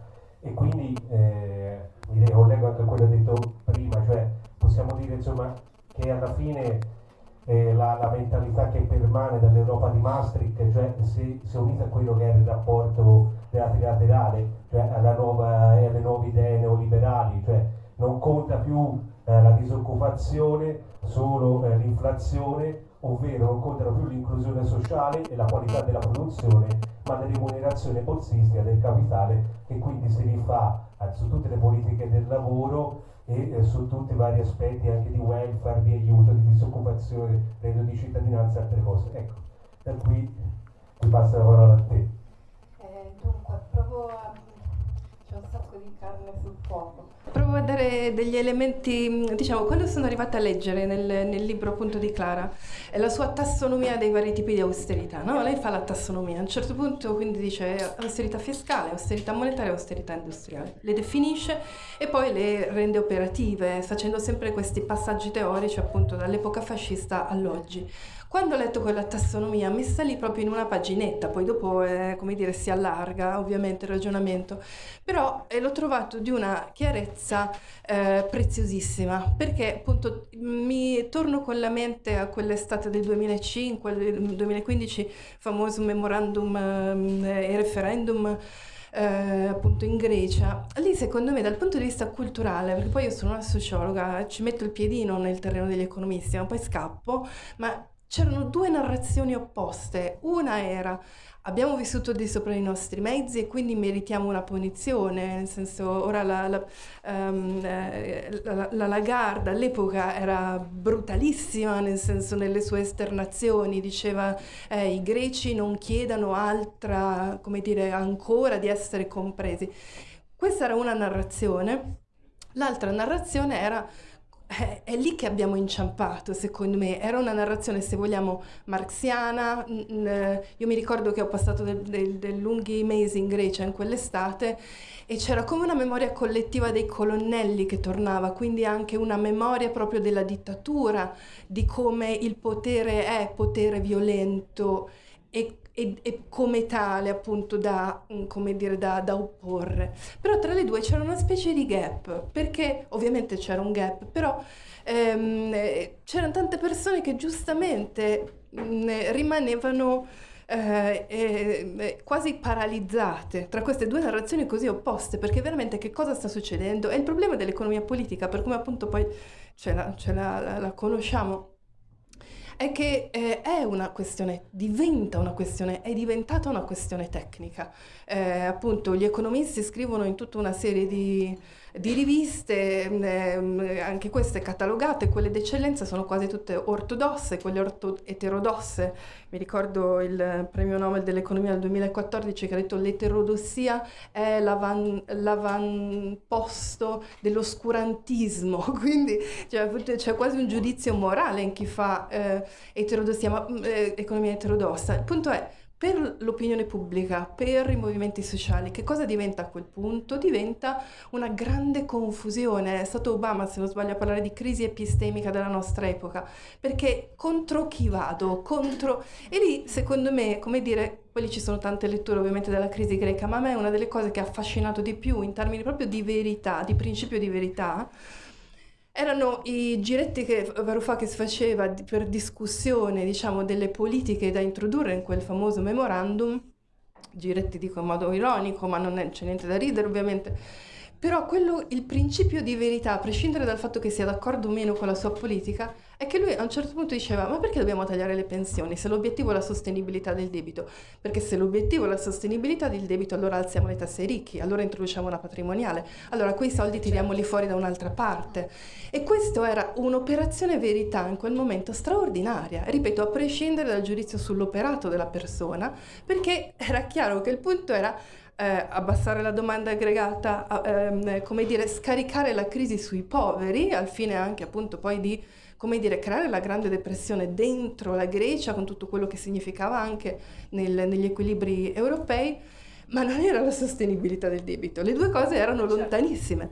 E quindi eh, mi ricollego anche a quello detto prima, cioè possiamo dire insomma che alla fine eh, la, la, mentalità che permane dall'Europa di Maastricht, cioè se, se unita a quello che era il rapporto trilaterale, cioè nuova, alle nuove idee neoliberali, cioè non conta più eh, la disoccupazione, solo eh, l'inflazione, ovvero non contano più l'inclusione sociale e la qualità della produzione, ma la remunerazione borsistica del capitale che quindi si rifà eh, su tutte le politiche del lavoro e eh, su tutti i vari aspetti anche di welfare, di aiuto, di disoccupazione, reddito di cittadinanza e altre cose. Ecco, da qui ti passa la parola a te. Eh, dunque, un sacco di carne sul fuoco. Provo a dare degli elementi, diciamo, quando sono arrivata a leggere nel, nel libro appunto di Clara, è la sua tassonomia dei vari tipi di austerità, no? Lei fa la tassonomia, a un certo punto quindi dice austerità fiscale, austerità monetaria, austerità industriale, le definisce e poi le rende operative, facendo sempre questi passaggi teorici appunto dall'epoca fascista all'oggi. Quando ho letto quella tassonomia mi sta lì proprio in una paginetta, poi dopo eh, come dire, si allarga ovviamente il ragionamento, però eh, l'ho trovato di una chiarezza eh, preziosissima, perché appunto mi torno con la mente a quell'estate del 2005, del 2015, famoso memorandum eh, e referendum eh, appunto in Grecia. Lì secondo me dal punto di vista culturale, perché poi io sono una sociologa, ci metto il piedino nel terreno degli economisti, ma poi scappo, ma c'erano due narrazioni opposte. Una era abbiamo vissuto di sopra i nostri mezzi e quindi meritiamo una punizione, nel senso ora la, la, um, la, la Lagarde all'epoca era brutalissima, nel senso nelle sue esternazioni, diceva eh, i greci non chiedano altra, come dire, ancora di essere compresi. Questa era una narrazione, l'altra narrazione era è, è, lì che abbiamo inciampato, secondo me. Era una narrazione, se vogliamo, marxiana. Io mi ricordo che ho passato dei del, del lunghi mesi in Grecia in quell'estate e c'era come una memoria collettiva dei colonnelli che tornava, quindi anche una memoria proprio della dittatura, di come il potere è potere violento e e, e, come tale appunto da, mm, come dire, da, da, opporre. Però tra le due c'era una specie di gap, perché ovviamente c'era un gap, però ehm, c'erano tante persone che giustamente mh, mm, rimanevano eh, eh, quasi paralizzate tra queste due narrazioni così opposte, perché veramente che cosa sta succedendo? È il problema dell'economia politica, per come appunto poi ce la, ce la, la, la conosciamo è che eh, è una questione, diventa una questione, è diventata una questione tecnica. Eh, appunto gli economisti scrivono in tutta una serie di di riviste, eh, anche queste catalogate, quelle d'eccellenza sono quasi tutte ortodosse, quelle orto- eterodosse. Mi ricordo il premio Nobel dell'economia del 2014 che ha detto l'eterodossia è l'avan- l'avamposto dell'oscurantismo, quindi c'è quasi un giudizio morale in chi fa eh, eterodossia, ma, eh, economia eterodossa. Il punto è per l'opinione pubblica, per i movimenti sociali, che cosa diventa a quel punto? Diventa una grande confusione. È stato Obama, se non sbaglio, a parlare di crisi epistemica della nostra epoca, perché contro chi vado? Contro... E lì, secondo me, come dire, poi lì ci sono tante letture ovviamente della crisi greca, ma a me è una delle cose che ha affascinato di più in termini proprio di verità, di principio di verità, erano i giretti che Varoufakis faceva per discussione, diciamo, delle politiche da introdurre in quel famoso memorandum. Giretti dico in modo ironico, ma non c'è niente da ridere ovviamente però quello, il principio di verità, a prescindere dal fatto che sia d'accordo o meno con la sua politica, è che lui a un certo punto diceva ma perché dobbiamo tagliare le pensioni se l'obiettivo è la sostenibilità del debito? Perché se l'obiettivo è la sostenibilità del debito allora alziamo le tasse ai ricchi, allora introduciamo una patrimoniale, allora quei soldi tiriamoli fuori da un'altra parte. E questa era un'operazione verità in quel momento straordinaria, ripeto, a prescindere dal giudizio sull'operato della persona, perché era chiaro che il punto era eh, abbassare la domanda aggregata, ehm, come dire, scaricare la crisi sui poveri, al fine anche appunto poi di come dire, creare la grande depressione dentro la Grecia con tutto quello che significava anche nel, negli equilibri europei, ma non era la sostenibilità del debito. Le due cose erano certo. lontanissime.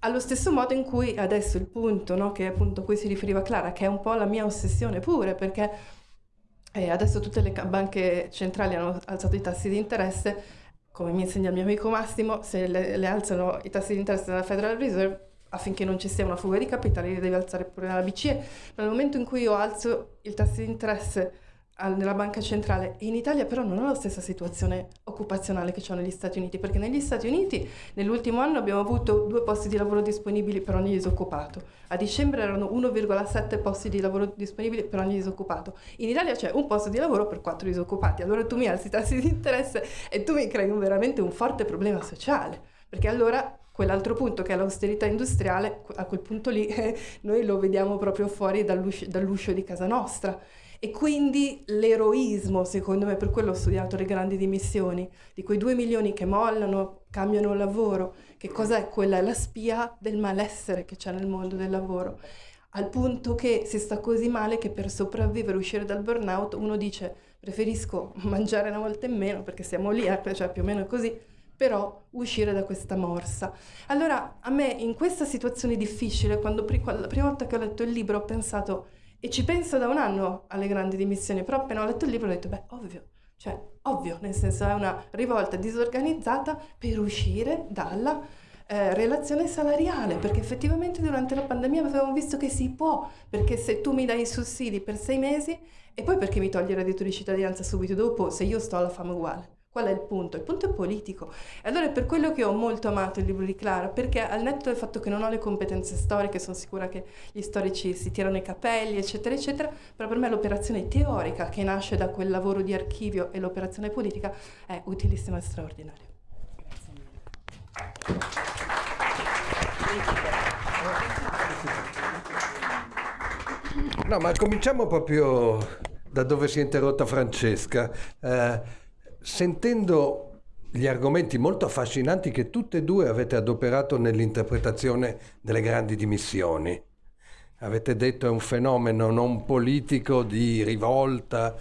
Allo stesso modo in cui adesso il punto, no, che appunto a cui si riferiva Clara, che è un po' la mia ossessione pure, perché eh, adesso tutte le banche centrali hanno alzato i tassi di interesse, come mi insegna il mio amico Massimo, se le, le alzano i tassi di interesse della Federal Reserve affinché non ci sia una fuga di capitali li deve alzare pure la BCE. Ma nel momento in cui io alzo il tasso di interesse nella banca centrale. In Italia però non ha la stessa situazione occupazionale che c'è negli Stati Uniti, perché negli Stati Uniti nell'ultimo anno abbiamo avuto due posti di lavoro disponibili per ogni disoccupato. A dicembre erano 1,7 posti di lavoro disponibili per ogni disoccupato. In Italia c'è un posto di lavoro per quattro disoccupati. Allora tu mi alzi i tassi di interesse e tu mi crei un, veramente un forte problema sociale, perché allora quell'altro punto che è l'austerità industriale, a quel punto lì eh, noi lo vediamo proprio fuori dall'uscio, dall'uscio di casa nostra e quindi l'eroismo, secondo me, per quello ho studiato le grandi dimissioni, di quei due milioni che mollano, cambiano lavoro, che cos'è quella? È la spia del malessere che c'è nel mondo del lavoro. Al punto che si sta così male che per sopravvivere, uscire dal burnout, uno dice preferisco mangiare una volta in meno perché siamo lì, eh, cioè più o meno così, però uscire da questa morsa. Allora a me in questa situazione difficile, quando la prima volta che ho letto il libro ho pensato e ci penso da un anno alle grandi dimissioni, però appena ho letto il libro ho detto, beh, ovvio, cioè, ovvio, nel senso è una rivolta disorganizzata per uscire dalla eh, relazione salariale, perché effettivamente durante la pandemia avevamo visto che si può, perché se tu mi dai i sussidi per sei mesi e poi perché mi togli il reddito di cittadinanza subito dopo se io sto alla fame uguale. Qual è il punto? Il punto è politico. E allora è per quello che ho molto amato il libro di Clara, perché al netto del fatto che non ho le competenze storiche, sono sicura che gli storici si tirano i capelli, eccetera, eccetera, però per me l'operazione teorica che nasce da quel lavoro di archivio e l'operazione politica è utilissima e straordinaria. No, ma cominciamo proprio da dove si è interrotta Francesca. Eh, sentendo gli argomenti molto affascinanti che tutte e due avete adoperato nell'interpretazione delle grandi dimissioni, avete detto è un fenomeno non politico di rivolta,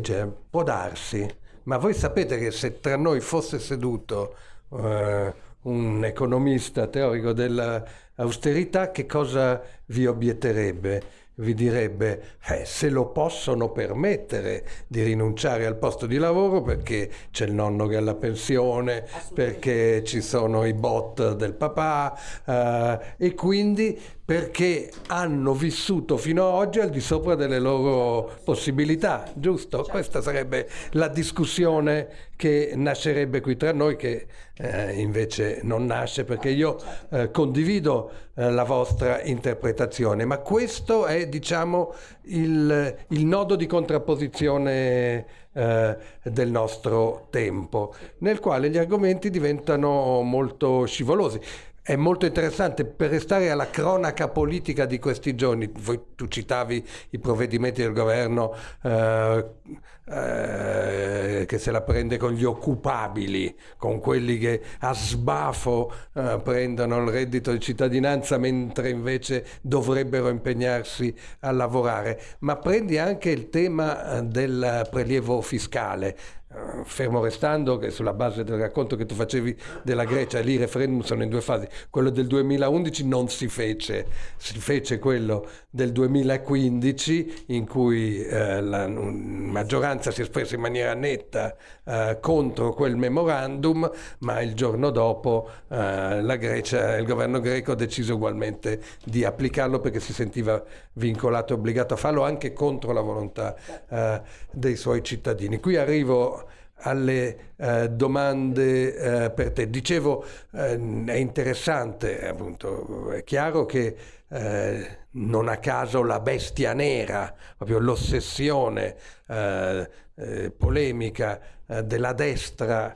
cioè, può darsi, ma voi sapete che se tra noi fosse seduto eh, un economista teorico dell'austerità, che cosa vi obietterebbe? Vi direbbe eh, se lo possono permettere di rinunciare al posto di lavoro perché c'è il nonno che ha la pensione, perché ci sono i bot del papà eh, e quindi perché hanno vissuto fino ad oggi al di sopra delle loro possibilità, giusto? Certo. Questa sarebbe la discussione che nascerebbe qui tra noi, che eh, invece non nasce perché io eh, condivido eh, la vostra interpretazione, ma questo è diciamo il, il nodo di contrapposizione eh, del nostro tempo, nel quale gli argomenti diventano molto scivolosi è molto interessante per restare alla cronaca politica di questi giorni. Voi, tu citavi i provvedimenti del governo eh, eh, che se la prende con gli occupabili, con quelli che a sbafo eh, prendono il reddito di cittadinanza mentre invece dovrebbero impegnarsi a lavorare. Ma prendi anche il tema eh, del prelievo fiscale. Eh, fermo restando che sulla base del racconto che tu facevi della Grecia, lì i referendum sono in due fasi, quello del 2011 non si fece, si fece quello del 2015 in cui eh, la maggioranza si espresse in maniera netta eh, contro quel memorandum, ma il giorno dopo eh, la Grecia, il governo greco ha deciso ugualmente di applicarlo perché si sentiva vincolato e obbligato a farlo anche contro la volontà eh, dei suoi cittadini. Qui arrivo alle eh, domande eh, per te. Dicevo, eh, è interessante, appunto, è chiaro che eh, non a caso la bestia nera, proprio l'ossessione eh, eh, polemica della destra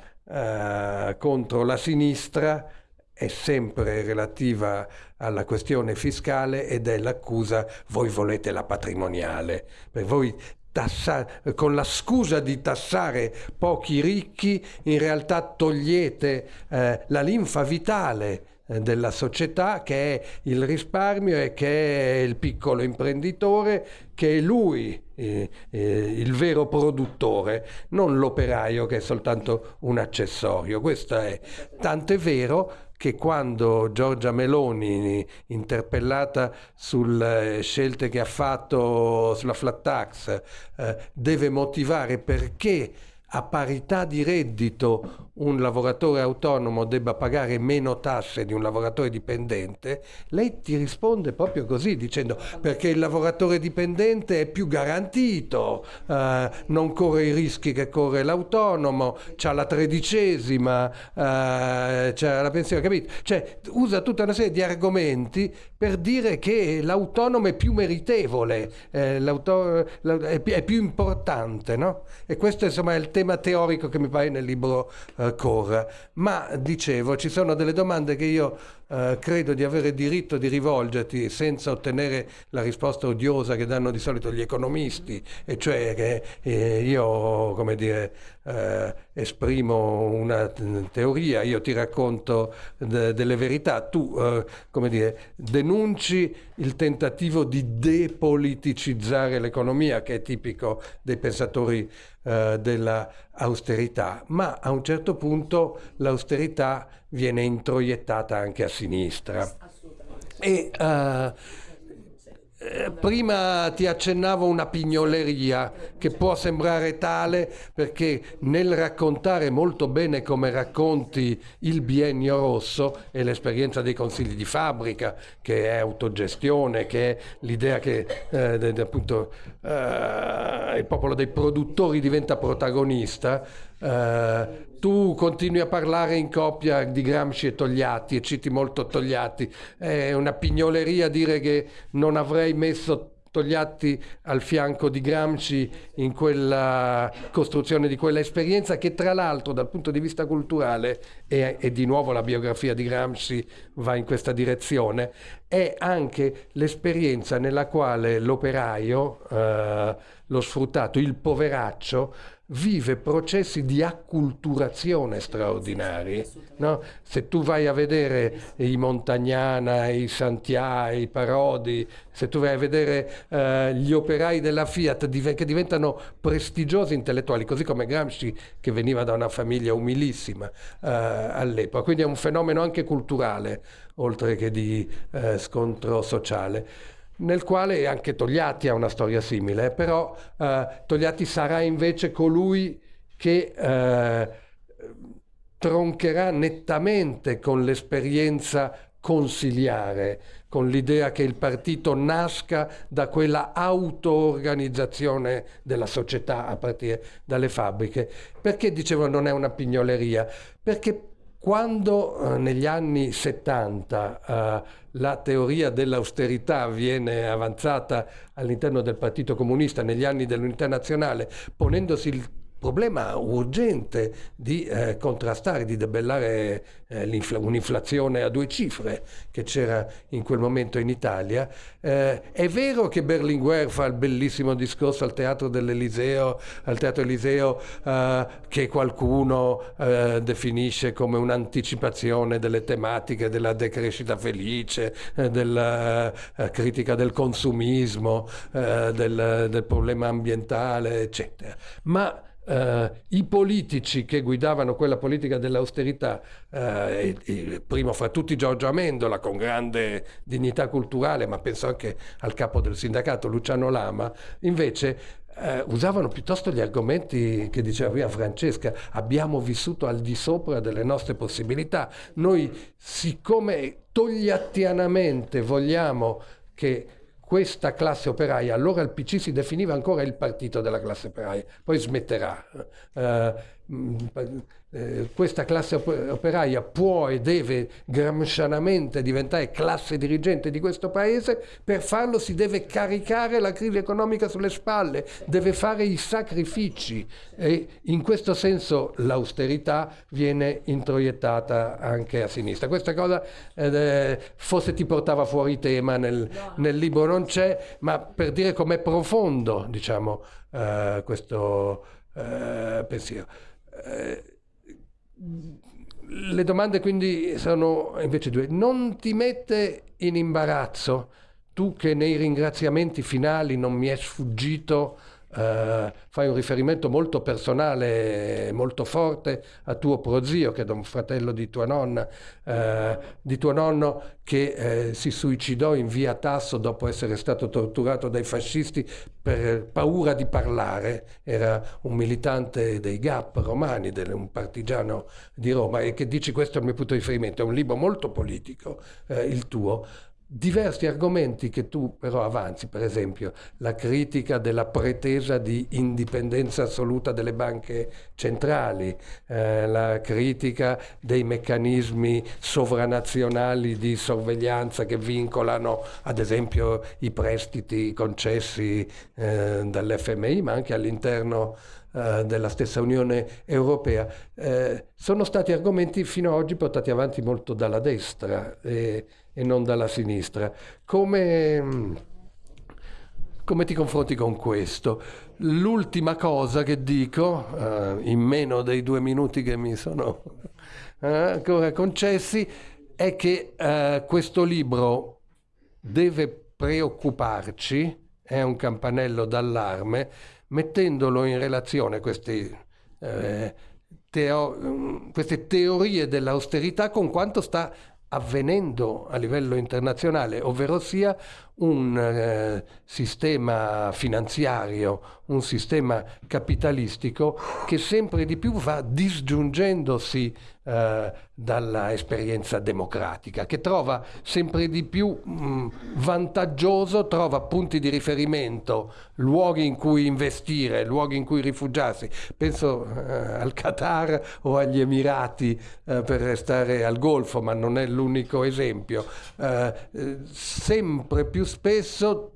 contro la sinistra è sempre relativa alla questione fiscale ed è l'accusa voi volete la patrimoniale. Per voi tassa, con la scusa di tassare pochi ricchi, in realtà togliete eh, la linfa vitale eh, della società che è il risparmio e che è il piccolo imprenditore, che è lui eh, eh, il vero produttore, non l'operaio che è soltanto un accessorio. Questo è tanto è vero che quando Giorgia Meloni, interpellata sulle scelte che ha fatto sulla flat tax, eh, deve motivare perché a parità di reddito un lavoratore autonomo debba pagare meno tasse di un lavoratore dipendente, lei ti risponde proprio così dicendo perché il lavoratore dipendente è più garantito, eh, non corre i rischi che corre l'autonomo, ha la tredicesima, eh, c'ha la pensione, capito? Cioè usa tutta una serie di argomenti per dire che l'autonomo è più meritevole, eh, è, più importante, no? E questo insomma è il tema teorico che mi pare nel libro eh, Core. Ma dicevo, ci sono delle domande che io eh, credo di avere diritto di rivolgerti senza ottenere la risposta odiosa che danno di solito gli economisti, e cioè che eh, io, come dire, eh, esprimo una teoria, io ti racconto de- delle verità, tu, eh, come dire, denunci il tentativo di depoliticizzare l'economia, che è tipico dei pensatori eh, dell'austerità, ma a un certo punto l'austerità viene introiettata anche a sinistra. E, uh, prima ti accennavo una pignoleria che può sembrare tale perché nel raccontare molto bene come racconti il biennio rosso e l'esperienza dei consigli di fabbrica, che è autogestione, che è l'idea che eh, appunto eh, il popolo dei produttori diventa protagonista, eh, tu continui a parlare in coppia di Gramsci e Togliatti e citi molto Togliatti. È una pignoleria dire che non avrei messo Togliatti al fianco di Gramsci in quella costruzione di quella esperienza che tra l'altro dal punto di vista culturale, e, e, di nuovo la biografia di Gramsci va in questa direzione, è anche l'esperienza nella quale l'operaio, eh, lo sfruttato, il poveraccio, vive processi di acculturazione straordinari. No? Se tu vai a vedere i Montagnana, i Santià, i Parodi, se tu vai a vedere eh, gli operai della Fiat che diventano prestigiosi intellettuali, così come Gramsci che veniva da una famiglia umilissima eh, all'epoca, quindi è un fenomeno anche culturale, oltre che di eh, scontro sociale nel quale anche Togliatti ha una storia simile, però eh, Togliatti sarà invece colui che eh, troncherà nettamente con l'esperienza consiliare, con l'idea che il partito nasca da quella auto-organizzazizione della società a partire dalle fabbriche. Perché dicevo non è una pignoleria? Perché quando eh, negli anni 70 eh, la teoria dell'austerità viene avanzata all'interno del Partito Comunista negli anni dell'unità nazionale, ponendosi il problema urgente di eh, contrastare, di debellare eh, un'inflazione a due cifre che c'era in quel momento in Italia. Eh, è vero che Berlinguer fa il bellissimo discorso al Teatro dell'Eliseo, al Teatro Eliseo eh, che qualcuno eh, definisce come un'anticipazione delle tematiche della decrescita felice, eh, della critica del consumismo, del, del problema ambientale, eccetera. Ma Uh, i politici che guidavano quella politica dell'austerità, uh, e, e, primo fra tutti Giorgio Amendola con grande dignità culturale, ma penso anche al capo del sindacato Luciano Lama, invece uh, usavano piuttosto gli argomenti che diceva prima Francesca, abbiamo vissuto al di sopra delle nostre possibilità. Noi, siccome togliattianamente vogliamo che questa classe operaia, allora il PC si definiva ancora il partito della classe operaia, poi smetterà. Uh, eh, questa classe operaia può e deve gramscianamente diventare classe dirigente di questo paese, per farlo si deve caricare la crisi economica sulle spalle, deve fare i sacrifici e in questo senso l'austerità viene introiettata anche a sinistra. Questa cosa eh, forse ti portava fuori tema nel, nel libro, non c'è, ma per dire com'è profondo diciamo, eh, questo eh, pensiero. Eh, le domande quindi sono invece due. Non ti mette in imbarazzo, tu che nei ringraziamenti finali non mi è sfuggito Uh, fai un riferimento molto personale, molto forte a tuo prozio, che è un fratello di tua nonna, uh, di tuo nonno, che uh, si suicidò in via Tasso dopo essere stato torturato dai fascisti per paura di parlare. Era un militante dei GAP romani, un partigiano di Roma, e che dici questo è il mio punto di riferimento. È un libro molto politico, il tuo diversi argomenti che tu però avanzi, per esempio la critica della pretesa di indipendenza assoluta delle banche centrali, eh, la critica dei meccanismi sovranazionali di sorveglianza che vincolano ad esempio i prestiti concessi eh, dall'FMI, ma anche all'interno eh, della stessa Unione Europea, eh, sono stati argomenti fino ad oggi portati avanti molto dalla destra. E, e non dalla sinistra. Come, come ti confronti con questo? L'ultima cosa che dico, uh, in meno dei due minuti che mi sono uh, ancora concessi, è che uh, questo libro deve preoccuparci, è un campanello d'allarme, mettendolo in relazione questi, teo- queste teorie dell'austerità con quanto sta avvenendo a livello internazionale, ovvero sia un eh, sistema finanziario, un sistema capitalistico che sempre di più va disgiungendosi eh, dalla esperienza democratica, che trova sempre di più mh, vantaggioso, trova punti di riferimento, luoghi in cui investire, luoghi in cui rifugiarsi. Penso eh, al Qatar o agli Emirati eh, per restare al Golfo, ma non è l'unico esempio. Eh, eh, sempre più spesso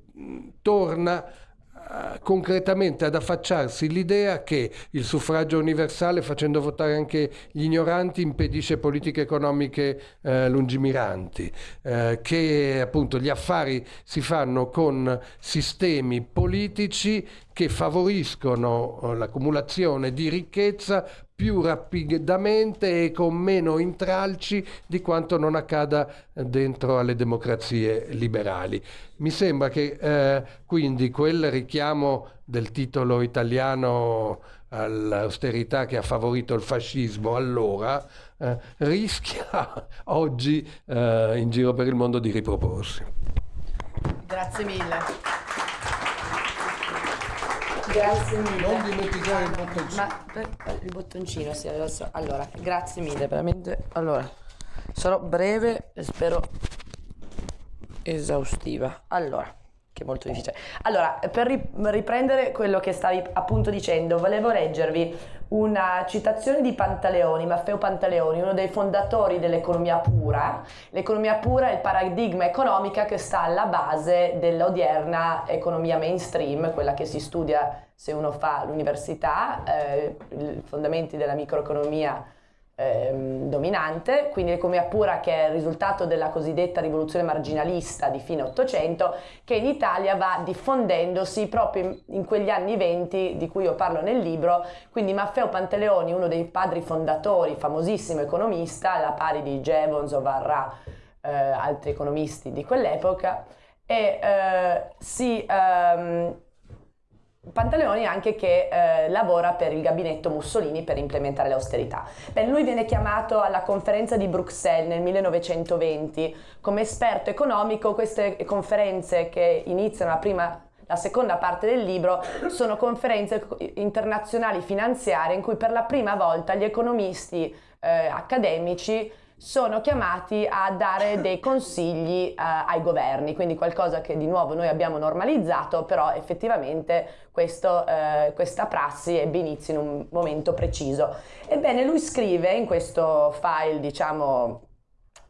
torna concretamente ad affacciarsi l'idea che il suffragio universale facendo votare anche gli ignoranti impedisce politiche economiche eh, lungimiranti, eh, che appunto gli affari si fanno con sistemi politici che favoriscono eh, l'accumulazione di ricchezza più rapidamente e con meno intralci di quanto non accada dentro alle democrazie liberali. Mi sembra che eh, quindi quel richiamo del titolo italiano all'austerità che ha favorito il fascismo allora eh, rischia oggi eh, in giro per il mondo di riproporsi. Grazie mille. Grazie mille. Non dimenticare il bottoncino. Ma per, il bottoncino, sì, adesso. Allora, grazie mille, veramente. Allora, sarò breve e spero esaustiva. Allora, che è molto difficile. Allora, per riprendere quello che stavi appunto dicendo, volevo leggervi una citazione di Pantaleoni, Maffeo Pantaleoni, uno dei fondatori dell'economia pura. L'economia pura è il paradigma economica che sta alla base dell'odierna economia mainstream, quella che si studia se uno fa l'università, eh, i fondamenti della microeconomia ehm, dominante, quindi l'economia pura che è il risultato della cosiddetta rivoluzione marginalista di fine Ottocento, che in Italia va diffondendosi proprio in, in, quegli anni venti di cui io parlo nel libro, quindi Maffeo Pantaleoni, uno dei padri fondatori, famosissimo economista, alla pari di Jevons o Varra, eh, altri economisti di quell'epoca, e eh, si... Ehm, Pantaleoni anche che eh, lavora per il gabinetto Mussolini per implementare l'austerità. lui viene chiamato alla conferenza di Bruxelles nel 1920 come esperto economico, queste conferenze che iniziano la prima la seconda parte del libro sono conferenze internazionali finanziarie in cui per la prima volta gli economisti eh, accademici sono chiamati a dare dei consigli uh, ai governi, quindi qualcosa che di nuovo noi abbiamo normalizzato, però effettivamente questo, uh, questa prassi ebbe inizio in un momento preciso. Ebbene, lui scrive in questo file, diciamo,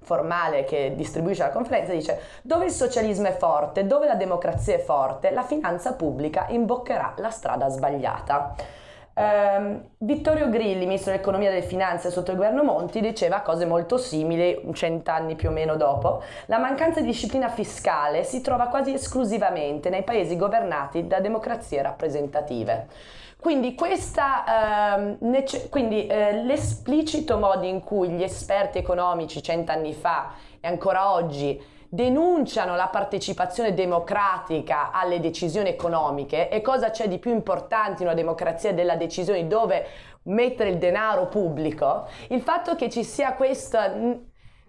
formale che distribuisce la conferenza dice dove il socialismo è forte, dove la democrazia è forte, la finanza pubblica imboccherà la strada sbagliata. Um, Vittorio Grilli, ministro dell'economia e delle finanze sotto il governo Monti, diceva cose molto simili cent'anni più o meno dopo. La mancanza di disciplina fiscale si trova quasi esclusivamente nei paesi governati da democrazie rappresentative. Quindi, eh, quindi eh, l'esplicito modo in cui gli esperti economici cent'anni fa e ancora oggi denunciano la partecipazione democratica alle decisioni economiche e cosa c'è di più importante in una democrazia della decisione dove mettere il denaro pubblico, il fatto che ci sia questa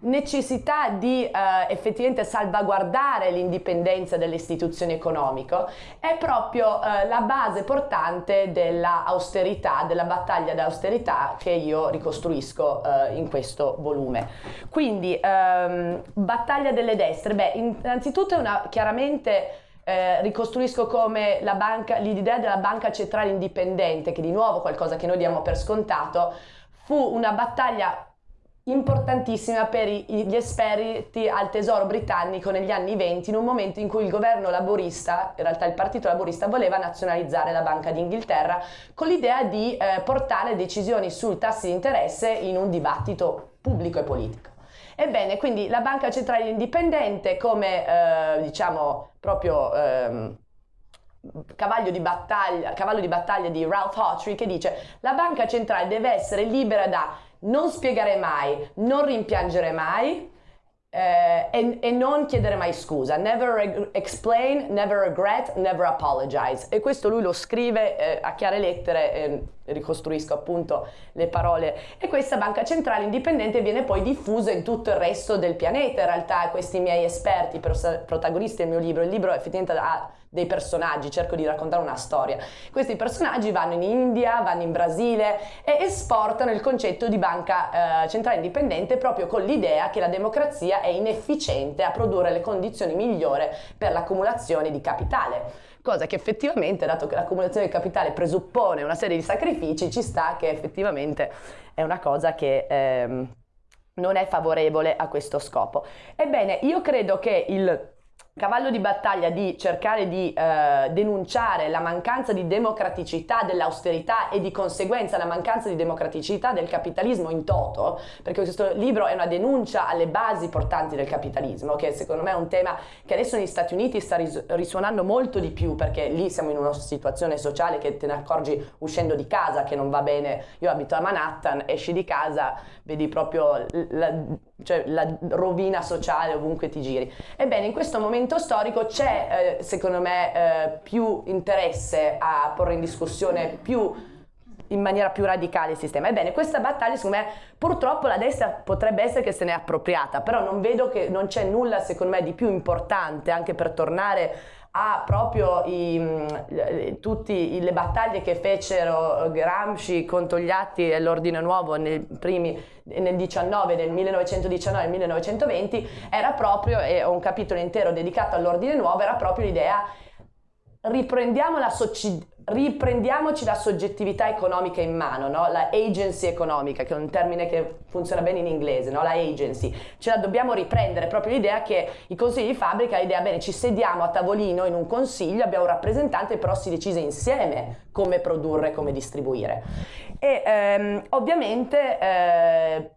necessità di eh, effettivamente salvaguardare l'indipendenza delle istituzioni economiche è proprio eh, la base portante dell'austerità, della battaglia d'austerità che io ricostruisco eh, in questo volume. Quindi, ehm, battaglia delle destre, beh, innanzitutto è una chiaramente eh, ricostruisco come l'idea della banca centrale indipendente, che di nuovo qualcosa che noi diamo per scontato, fu una battaglia importantissima per gli esperti al tesoro britannico negli anni 20 in un momento in cui il governo laborista, in realtà il partito laborista voleva nazionalizzare la Banca d'Inghilterra con l'idea di eh, portare decisioni sul tassi di interesse in un dibattito pubblico e politico. Ebbene, quindi la Banca Centrale Indipendente come eh, diciamo proprio ehm, cavallo di, battaglia, cavallo di battaglia di Ralph Hawtrey che dice la banca centrale deve essere libera da non spiegare mai, non rimpiangere mai eh, e, e, non chiedere mai scusa. Never explain, never regret, never apologize. E questo lui lo scrive eh, a chiare lettere, eh, ricostruisco appunto le parole. E questa banca centrale indipendente viene poi diffusa in tutto il resto del pianeta. In realtà questi miei esperti, protagonisti del mio libro, il libro effettivamente ha dei personaggi, cerco di raccontare una storia. Questi personaggi vanno in India, vanno in Brasile e esportano il concetto di banca eh, centrale indipendente proprio con l'idea che la democrazia è inefficiente a produrre le condizioni migliori per l'accumulazione di capitale cosa che effettivamente, dato che l'accumulazione di capitale presuppone una serie di sacrifici, ci sta che effettivamente è una cosa che ehm, non è favorevole a questo scopo. Ebbene, io credo che il cavallo di battaglia di cercare di eh, denunciare la mancanza di democraticità dell'austerità e di conseguenza la mancanza di democraticità del capitalismo in toto, perché questo libro è una denuncia alle basi portanti del capitalismo, che secondo me è un tema che adesso negli Stati Uniti sta ris risuonando molto di più, perché lì siamo in una situazione sociale che te ne accorgi uscendo di casa, che non va bene. Io abito a Manhattan, esci di casa, vedi proprio la, cioè, la rovina sociale ovunque ti giri. Ebbene, in questo momento storico c'è, eh, secondo me, eh, più interesse a porre in discussione più in maniera più radicale il sistema. Ebbene, questa battaglia, secondo me, purtroppo la destra potrebbe essere che se ne è appropriata, però non vedo che non c'è nulla, secondo me, di più importante anche per tornare a proprio i, tutte le battaglie che fecero Gramsci con Togliatti e l'Ordine Nuovo nei primi, nel 19, nel 1919 e 1920, era proprio, e ho un capitolo intero dedicato all'Ordine Nuovo, era proprio l'idea riprendiamo la, riprendiamoci la soggettività economica in mano, no? la agency economica, che è un termine che funziona bene in inglese, no? la agency, ce la dobbiamo riprendere, proprio l'idea che i consigli di fabbrica, l'idea, bene, ci sediamo a tavolino in un consiglio, abbiamo un rappresentante, però si decise insieme come produrre, come distribuire. E ehm, ovviamente... Eh,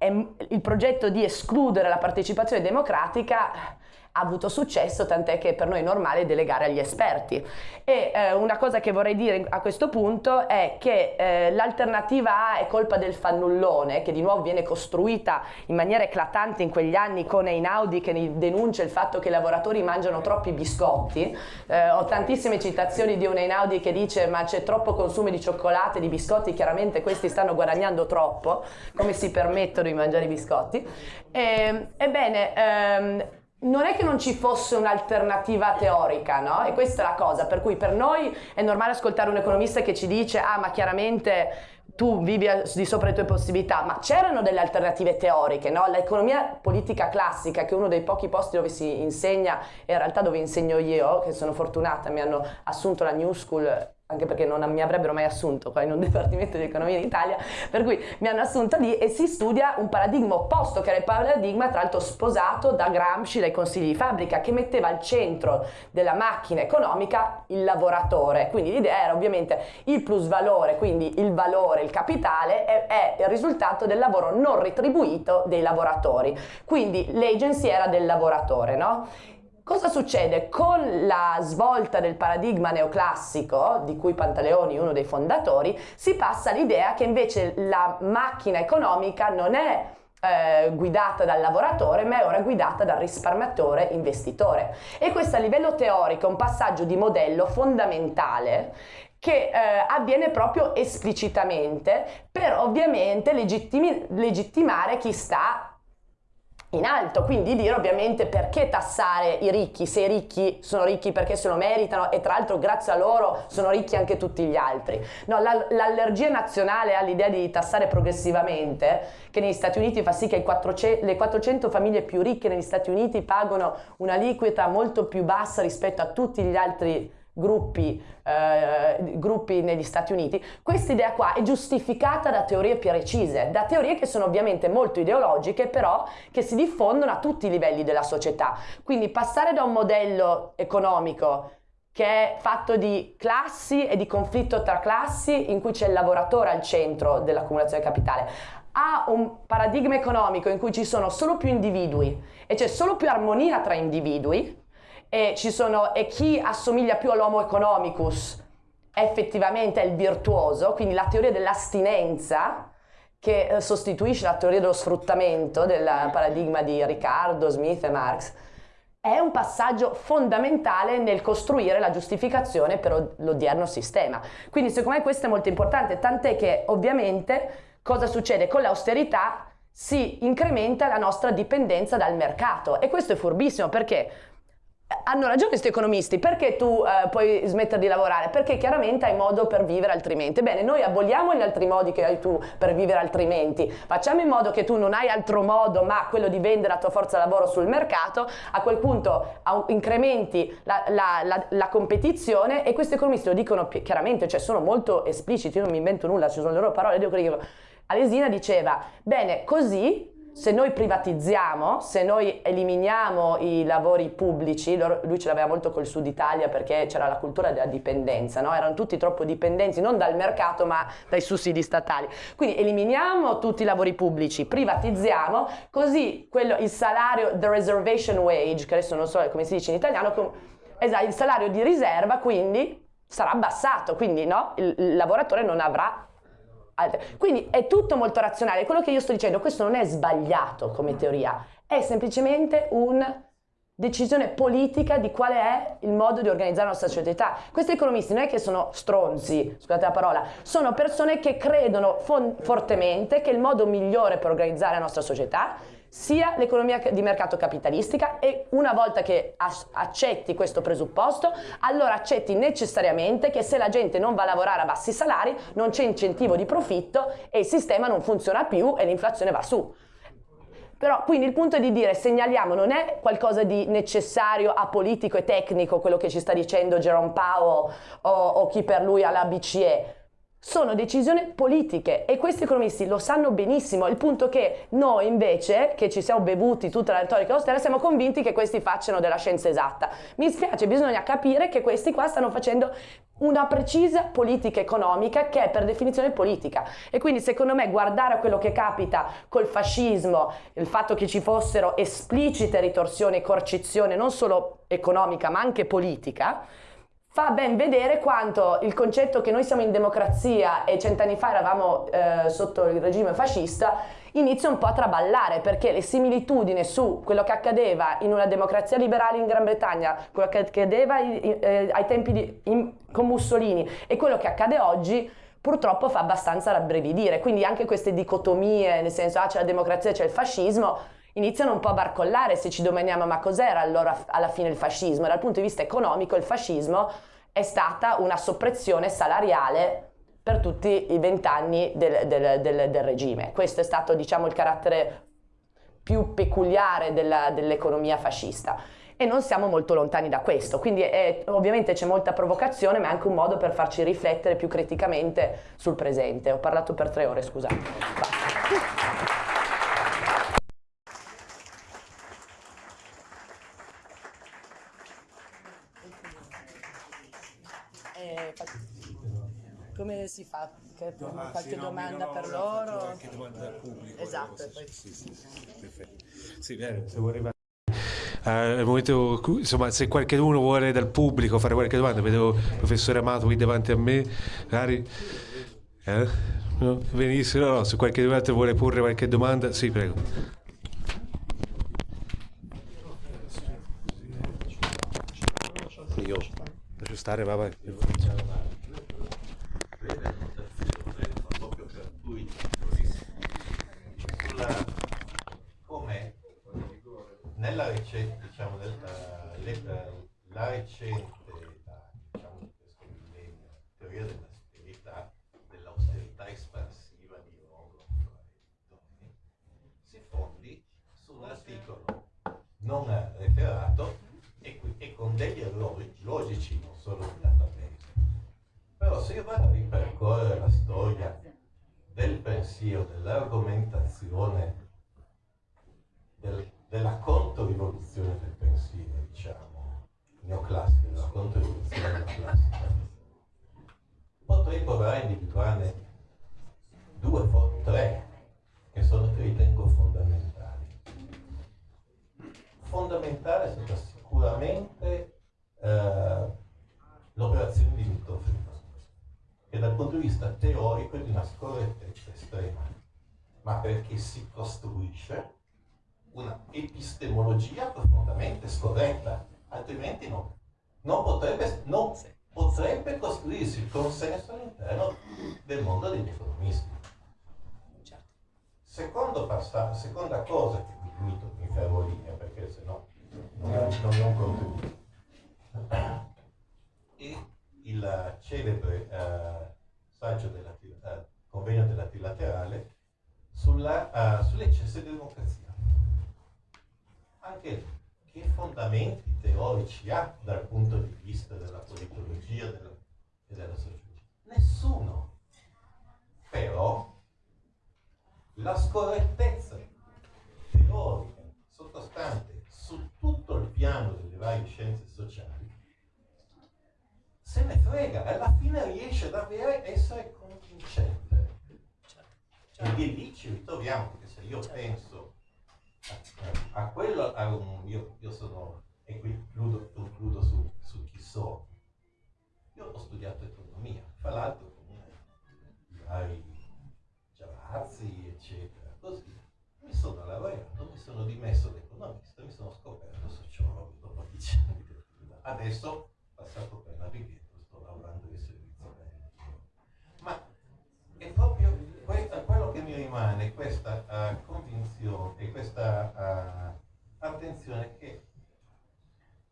il progetto di escludere la partecipazione democratica avuto successo, tant'è che per noi è normale delegare agli esperti. E eh, una cosa che vorrei dire a questo punto è che eh, l'alternativa A è colpa del fannullone, che di nuovo viene costruita in maniera eclatante in quegli anni con Einaudi che denuncia il fatto che i lavoratori mangiano troppi biscotti. Eh, ho tantissime citazioni di un Einaudi che dice ma c'è troppo consumo di cioccolato e di biscotti, chiaramente questi stanno guadagnando troppo, come si permettono di mangiare i biscotti. E, ebbene, ehm, non è che non ci fosse un'alternativa teorica, no? E questa è la cosa, per cui per noi è normale ascoltare un economista che ci dice ah ma chiaramente tu vivi di sopra le tue possibilità, ma c'erano delle alternative teoriche, no? L'economia politica classica, che è uno dei pochi posti dove si insegna, e in realtà dove insegno io, che sono fortunata, mi hanno assunto la New School anche perché non mi avrebbero mai assunto qua in un dipartimento di economia in Italia, per cui mi hanno assunto lì e si studia un paradigma opposto, che era il paradigma tra l'altro sposato da Gramsci, dai consigli di fabbrica, che metteva al centro della macchina economica il lavoratore. Quindi l'idea era ovviamente il plus valore, quindi il valore, il capitale, è, è il risultato del lavoro non retribuito dei lavoratori. Quindi l'agency era del lavoratore, no? Cosa succede? Con la svolta del paradigma neoclassico, di cui Pantaleoni è uno dei fondatori, si passa all'idea che invece la macchina economica non è eh, guidata dal lavoratore ma è ora guidata dal risparmiatore investitore e questo a livello teorico è un passaggio di modello fondamentale che eh, avviene proprio esplicitamente per ovviamente legittimare chi sta in alto, quindi dire ovviamente perché tassare i ricchi, se i ricchi sono ricchi perché se lo meritano e tra l'altro grazie a loro sono ricchi anche tutti gli altri. No, l'allergia nazionale all'idea di tassare progressivamente, che negli Stati Uniti fa sì che 400, le 400 famiglie più ricche negli Stati Uniti pagano una liquida molto più bassa rispetto a tutti gli altri gruppi, eh, gruppi negli Stati Uniti, questa idea qua è giustificata da teorie più precise, da teorie che sono ovviamente molto ideologiche, però che si diffondono a tutti i livelli della società. Quindi passare da un modello economico che è fatto di classi e di conflitto tra classi in cui c'è il lavoratore al centro dell'accumulazione capitale a un paradigma economico in cui ci sono solo più individui e c'è solo più armonia tra individui, e, sono, e chi assomiglia più all'homo economicus effettivamente è il virtuoso, quindi la teoria dell'astinenza che eh, sostituisce la teoria dello sfruttamento del paradigma di Riccardo, Smith e Marx, è un passaggio fondamentale nel costruire la giustificazione per l'odierno sistema. Quindi secondo me questo è molto importante, tant'è che ovviamente cosa succede con l'austerità? Si incrementa la nostra dipendenza dal mercato e questo è furbissimo perché hanno ragione questi economisti, perché tu eh, puoi smettere di lavorare? Perché chiaramente hai modo per vivere altrimenti. Bene, noi aboliamo gli altri modi che hai tu per vivere altrimenti, facciamo in modo che tu non hai altro modo ma quello di vendere la tua forza lavoro sul mercato, a quel punto incrementi la, la, la, la competizione e questi economisti lo dicono chiaramente, cioè sono molto espliciti, io non mi invento nulla, ci sono le loro parole, dico che Alesina diceva, bene, così se noi privatizziamo, se noi eliminiamo i lavori pubblici, lui ce l'aveva molto col sud Italia perché c'era la cultura della dipendenza, no? erano tutti troppo dipendenti non dal mercato ma dai sussidi statali. Quindi eliminiamo tutti i lavori pubblici, privatizziamo, così quello, il salario, the reservation wage, che adesso non so come si dice in italiano, esatto, il salario di riserva quindi sarà abbassato, quindi no? il, il lavoratore non avrà quindi è tutto molto razionale. Quello che io sto dicendo, questo non è sbagliato come teoria, è semplicemente una decisione politica di quale è il modo di organizzare la nostra società. Questi economisti non è che sono stronzi, scusate la parola, sono persone che credono fortemente che il modo migliore per organizzare la nostra società sia l'economia di mercato capitalistica e una volta che accetti questo presupposto, allora accetti necessariamente che se la gente non va a lavorare a bassi salari non c'è incentivo di profitto e il sistema non funziona più e l'inflazione va su. Però quindi il punto è di dire segnaliamo non è qualcosa di necessario, apolitico e tecnico quello che ci sta dicendo Jerome Powell o, o chi per lui alla BCE, sono decisioni politiche e questi economisti lo sanno benissimo, il punto che noi invece, che ci siamo bevuti tutta la retorica austera, siamo convinti che questi facciano della scienza esatta. Mi spiace, bisogna capire che questi qua stanno facendo una precisa politica economica che è per definizione politica e quindi secondo me guardare a quello che capita col fascismo, il fatto che ci fossero esplicite ritorsioni e coercizione non solo economica ma anche politica, fa ben vedere quanto il concetto che noi siamo in democrazia e cent'anni fa eravamo eh, sotto il regime fascista inizia un po' a traballare perché le similitudini su quello che accadeva in una democrazia liberale in Gran Bretagna, quello che accadeva eh, ai tempi di, in, con Mussolini e quello che accade oggi purtroppo fa abbastanza rabbrividire, quindi anche queste dicotomie, nel senso ah c'è la democrazia, c'è il fascismo, iniziano un po' a barcollare se ci domaniamo ma cos'era allora alla fine il fascismo. Dal punto di vista economico il fascismo è stata una soppressione salariale per tutti i vent'anni del, del, del, del, regime. Questo è stato diciamo il carattere più peculiare dell'economia fascista e non siamo molto lontani da questo, quindi è, ovviamente c'è molta provocazione ma è anche un modo per farci riflettere più criticamente sul presente. Ho parlato per tre ore, scusate. Basta. Come si fa? Che, no, ah, qualche sì, no, domanda no, per loro? Qualche domanda dal pubblico. Esatto. Sì, sì, sì, bene, se vuoi arrivare. Uh, momento, insomma, se qualcuno vuole dal pubblico fare qualche domanda, vedo il professore Amato qui davanti a me, magari eh? no? venissero, no, se qualche altro vuole porre qualche domanda, sì, prego. Io stare, va, vai. nella recente, diciamo, nella, la recente diciamo, teoria dell'austerità, dell'austerità espansiva di Rogov e si fondi su un articolo non referato degli errori logici, non solo di database. Però se io vado a ripercorrere la storia del pensiero, dell'argomentazione del, della controrivoluzione del pensiero, diciamo, neoclassica, della controrivoluzione neoclassica, potrei provare a individuarne due o tre che sono che ritengo fondamentali. Fondamentale è stata sicuramente eh, l'operazione di Milton Friedman, che dal punto di vista teorico è di una scorrettezza estrema, ma perché si costruisce una epistemologia profondamente scorretta, altrimenti no, non, potrebbe, non potrebbe costruirsi il consenso all'interno del mondo degli economisti. Certo. Secondo seconda cosa che mi limito, mi fermo lì, eh, perché se no E il celebre eh, saggio della, eh, convegno della trilaterale sulla, uh, sull'eccesso di democrazia anche che fondamenti teorici ha dal punto di vista della politologia della, e della sociologia? Nessuno. Però la scorrettezza teorica sottostante su tutto il piano delle varie scienze sociali, se ne frega, alla fine riesce davvero a essere convincente. E lì ci ritroviamo, perché se io penso a, a quello, a un, io, io, sono, e qui concludo, concludo su, su chi sono, io ho studiato economia, fra l'altro con vari Giavazzi, eccetera, sono laureato, mi sono dimesso da economista, mi sono scoperto sociologo dopo dieci anni di attività. Adesso, passato per navighetto, sto lavorando in servizio Ma è proprio questo, quello che mi rimane, questa uh, convinzione e questa uh, attenzione che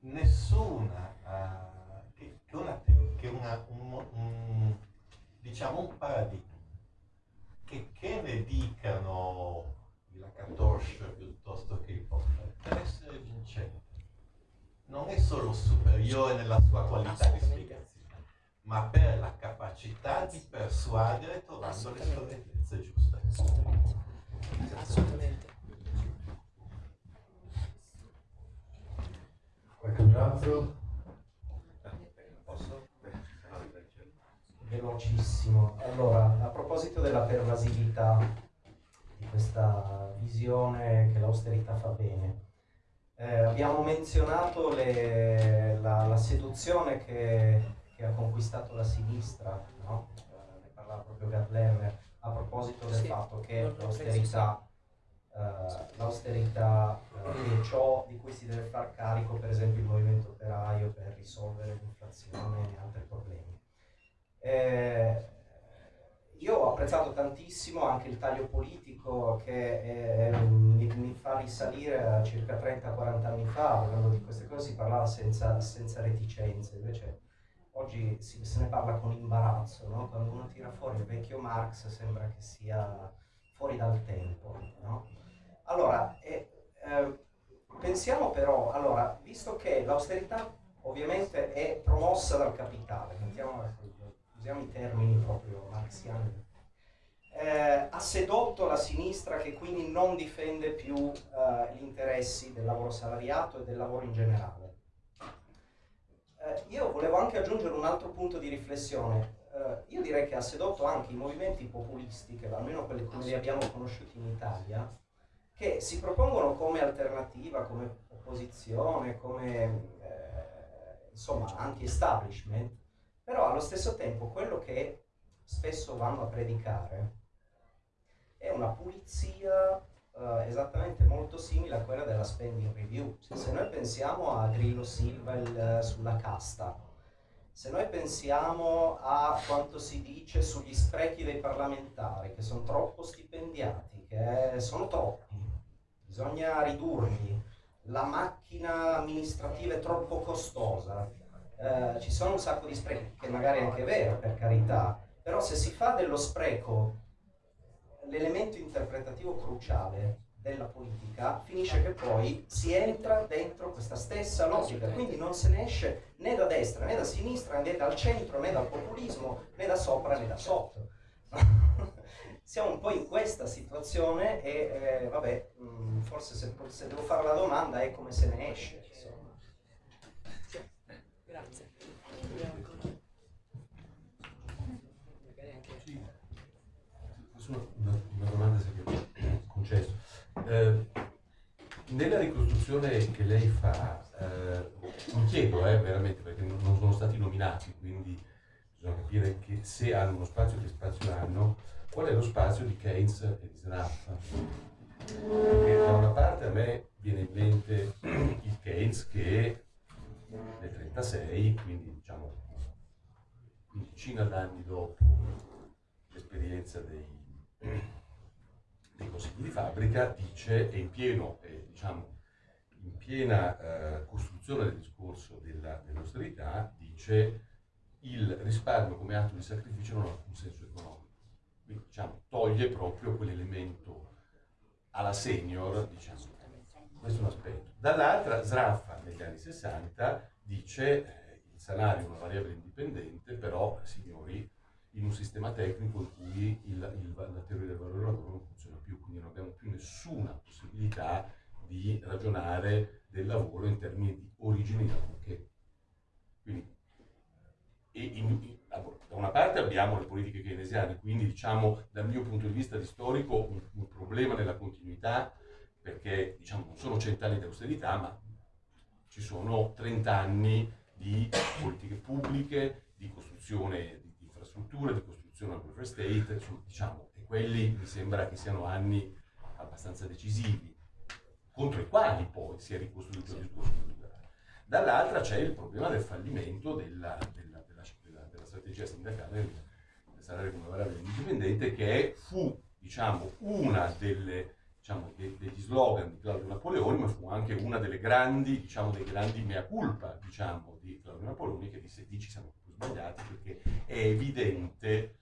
nessuna uh, che, una, che una, un, un, diciamo un paradigma che, che ne dicano i Lakatosh piuttosto che i Popper per essere vincente non è solo superiore nella sua qualità di spiegazione ma per la capacità di persuadere trovando le scorrettezze giuste. Assolutamente. Assolutamente. Qualcun altro velocissimo. Allora, a proposito della pervasività questa visione che l'austerità fa bene, eh, abbiamo menzionato le, la, la, seduzione che, che, ha conquistato la sinistra, no? eh, ne parlava proprio Gerd Lerner, a proposito del sì, fatto che l'austerità Uh, l'austerità uh, e ciò di cui si deve far carico, per esempio, il movimento operaio per risolvere l'inflazione e altri problemi. Eh, io ho apprezzato tantissimo anche il taglio politico che eh, mi, mi, fa risalire a circa 30-40 anni fa, parlando di queste cose si parlava senza, senza reticenze, invece oggi si, se ne parla con imbarazzo, no? quando uno tira fuori il vecchio Marx sembra che sia fuori dal tempo. No? Allora, eh, eh, pensiamo però, allora, visto che l'austerità ovviamente è promossa dal capitale, mettiamo usiamo i termini proprio marxiani, eh, ha sedotto la sinistra che quindi non difende più eh, gli interessi del lavoro salariato e del lavoro in generale. Eh, io volevo anche aggiungere un altro punto di riflessione. Eh, io direi che ha sedotto anche i movimenti populisti, che almeno quelli come li abbiamo conosciuti in Italia, che si propongono come alternativa, come opposizione, come eh, insomma anti-establishment, però allo stesso tempo quello che spesso vanno a predicare è una pulizia uh, esattamente molto simile a quella della spending review. Se noi pensiamo a Grillo Silva il, sulla casta, se noi pensiamo a quanto si dice sugli sprechi dei parlamentari, che sono troppo stipendiati, che sono troppi, bisogna ridurli, la macchina amministrativa è troppo costosa, eh, ci sono un sacco di sprechi, che magari è anche vero, per carità, però se si fa dello spreco l'elemento interpretativo cruciale della politica, finisce che poi si entra dentro questa stessa logica, quindi non se ne esce né da destra né da sinistra né dal centro né dal populismo né da sopra né da sotto. Siamo un po' in questa situazione e eh, vabbè, mm, forse se, se, devo fare la domanda è come se ne esce. Insomma. Grazie. Una, una domanda se mi concesso. Eh, nella ricostruzione che lei fa, eh, mi chiedo eh, veramente, perché non sono stati nominati, quindi bisogna capire che se hanno uno spazio, che spazio hanno, qual è lo spazio di Keynes e di Snaff? Perché da una parte a me viene in mente il Keynes che nel 36, quindi diciamo quindicina d'anni dopo l'esperienza dei, dei, consigli di fabbrica, dice, è in, pieno, è, diciamo, in piena eh, costruzione del discorso della, dell'austerità, dice il risparmio come atto di sacrificio non ha alcun senso economico. Quindi diciamo, toglie proprio quell'elemento alla senior, diciamo, questo è un aspetto. Dall'altra, Sraffa negli anni 60 dice eh, il salario è una variabile indipendente, però, signori, in un sistema tecnico in cui il, il, la teoria del valore del lavoro non funziona più, quindi non abbiamo più nessuna possibilità di ragionare del lavoro in termini di origini da che. Quindi, in, in, da una parte abbiamo le politiche keynesiane, quindi diciamo dal mio punto di vista di storico un, un problema nella continuità, perché diciamo, non sono cent'anni di austerità, ma ci sono 30 anni di politiche pubbliche, di costruzione di, di costruzione del welfare state, diciamo, e quelli mi sembra che siano anni abbastanza decisivi, contro i quali poi si è ricostruito il discorso culturale. Dall'altra c'è il problema del fallimento della, della, della, della strategia sindacale del salario come variabile indipendente, che fu diciamo, una delle diciamo, de, degli slogan di Claudio Napoleoni, ma fu anche una delle grandi, diciamo, dei grandi mea culpa diciamo, di Claudio Napoleoni, che disse dici siamo sbagliati perché è evidente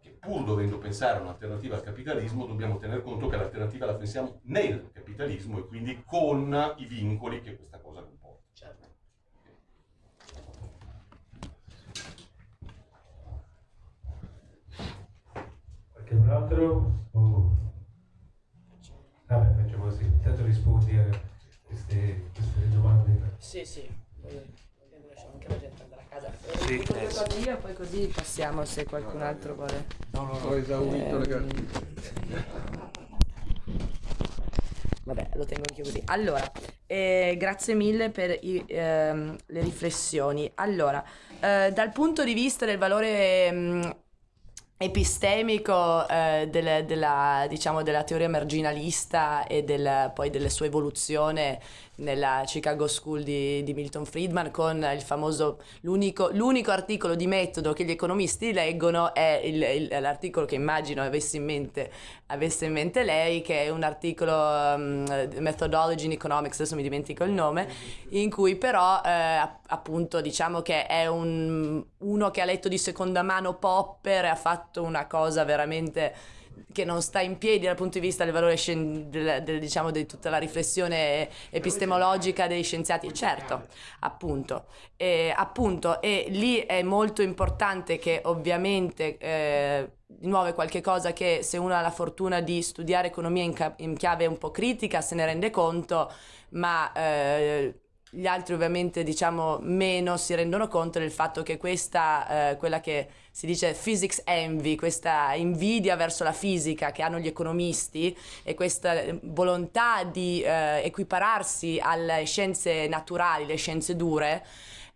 che pur dovendo pensare a un'alternativa al capitalismo dobbiamo tener conto che l'alternativa la pensiamo nel capitalismo e quindi con i vincoli che questa cosa comporta. Certo. Qualcun altro? Oh. Vabbè, facciamo così. Intanto rispondi a queste, queste domande. Sì, sì. Lasciamo anche la gente andare Sì, eh, io poi così passiamo se qualcun altro vuole. No, no, ho esaurito le Ehm, Vabbè, lo tengo anche così. Allora, eh, grazie mille per i, ehm, le riflessioni. Allora, eh, dal punto di vista del valore mh, epistemico eh, del- della, diciamo, della teoria marginalista e del- poi della sua evoluzione nella Chicago School di, di Milton Friedman con il famoso, l'unico, l'unico articolo di metodo che gli economisti leggono è il- il- l'articolo che immagino avesse in, mente, avesse in mente lei, che è un articolo um, Methodology in Economics, adesso mi dimentico il nome, in cui però eh, app- appunto diciamo che è un, uno che ha letto di seconda mano Popper e ha fatto una cosa veramente che non sta in piedi dal punto di vista del valore del- del- diciamo di tutta la riflessione epistemologica dei scienziati. Certo appunto. E, appunto e lì è molto importante che ovviamente eh, di nuovo è qualche cosa che se uno ha la fortuna di studiare economia in, in chiave un po' critica se ne rende conto ma eh, gli altri ovviamente diciamo meno si rendono conto del fatto che questa, eh, quella che si dice physics envy, questa invidia verso la fisica che hanno gli economisti e questa volontà di eh, equipararsi alle scienze naturali, le scienze dure,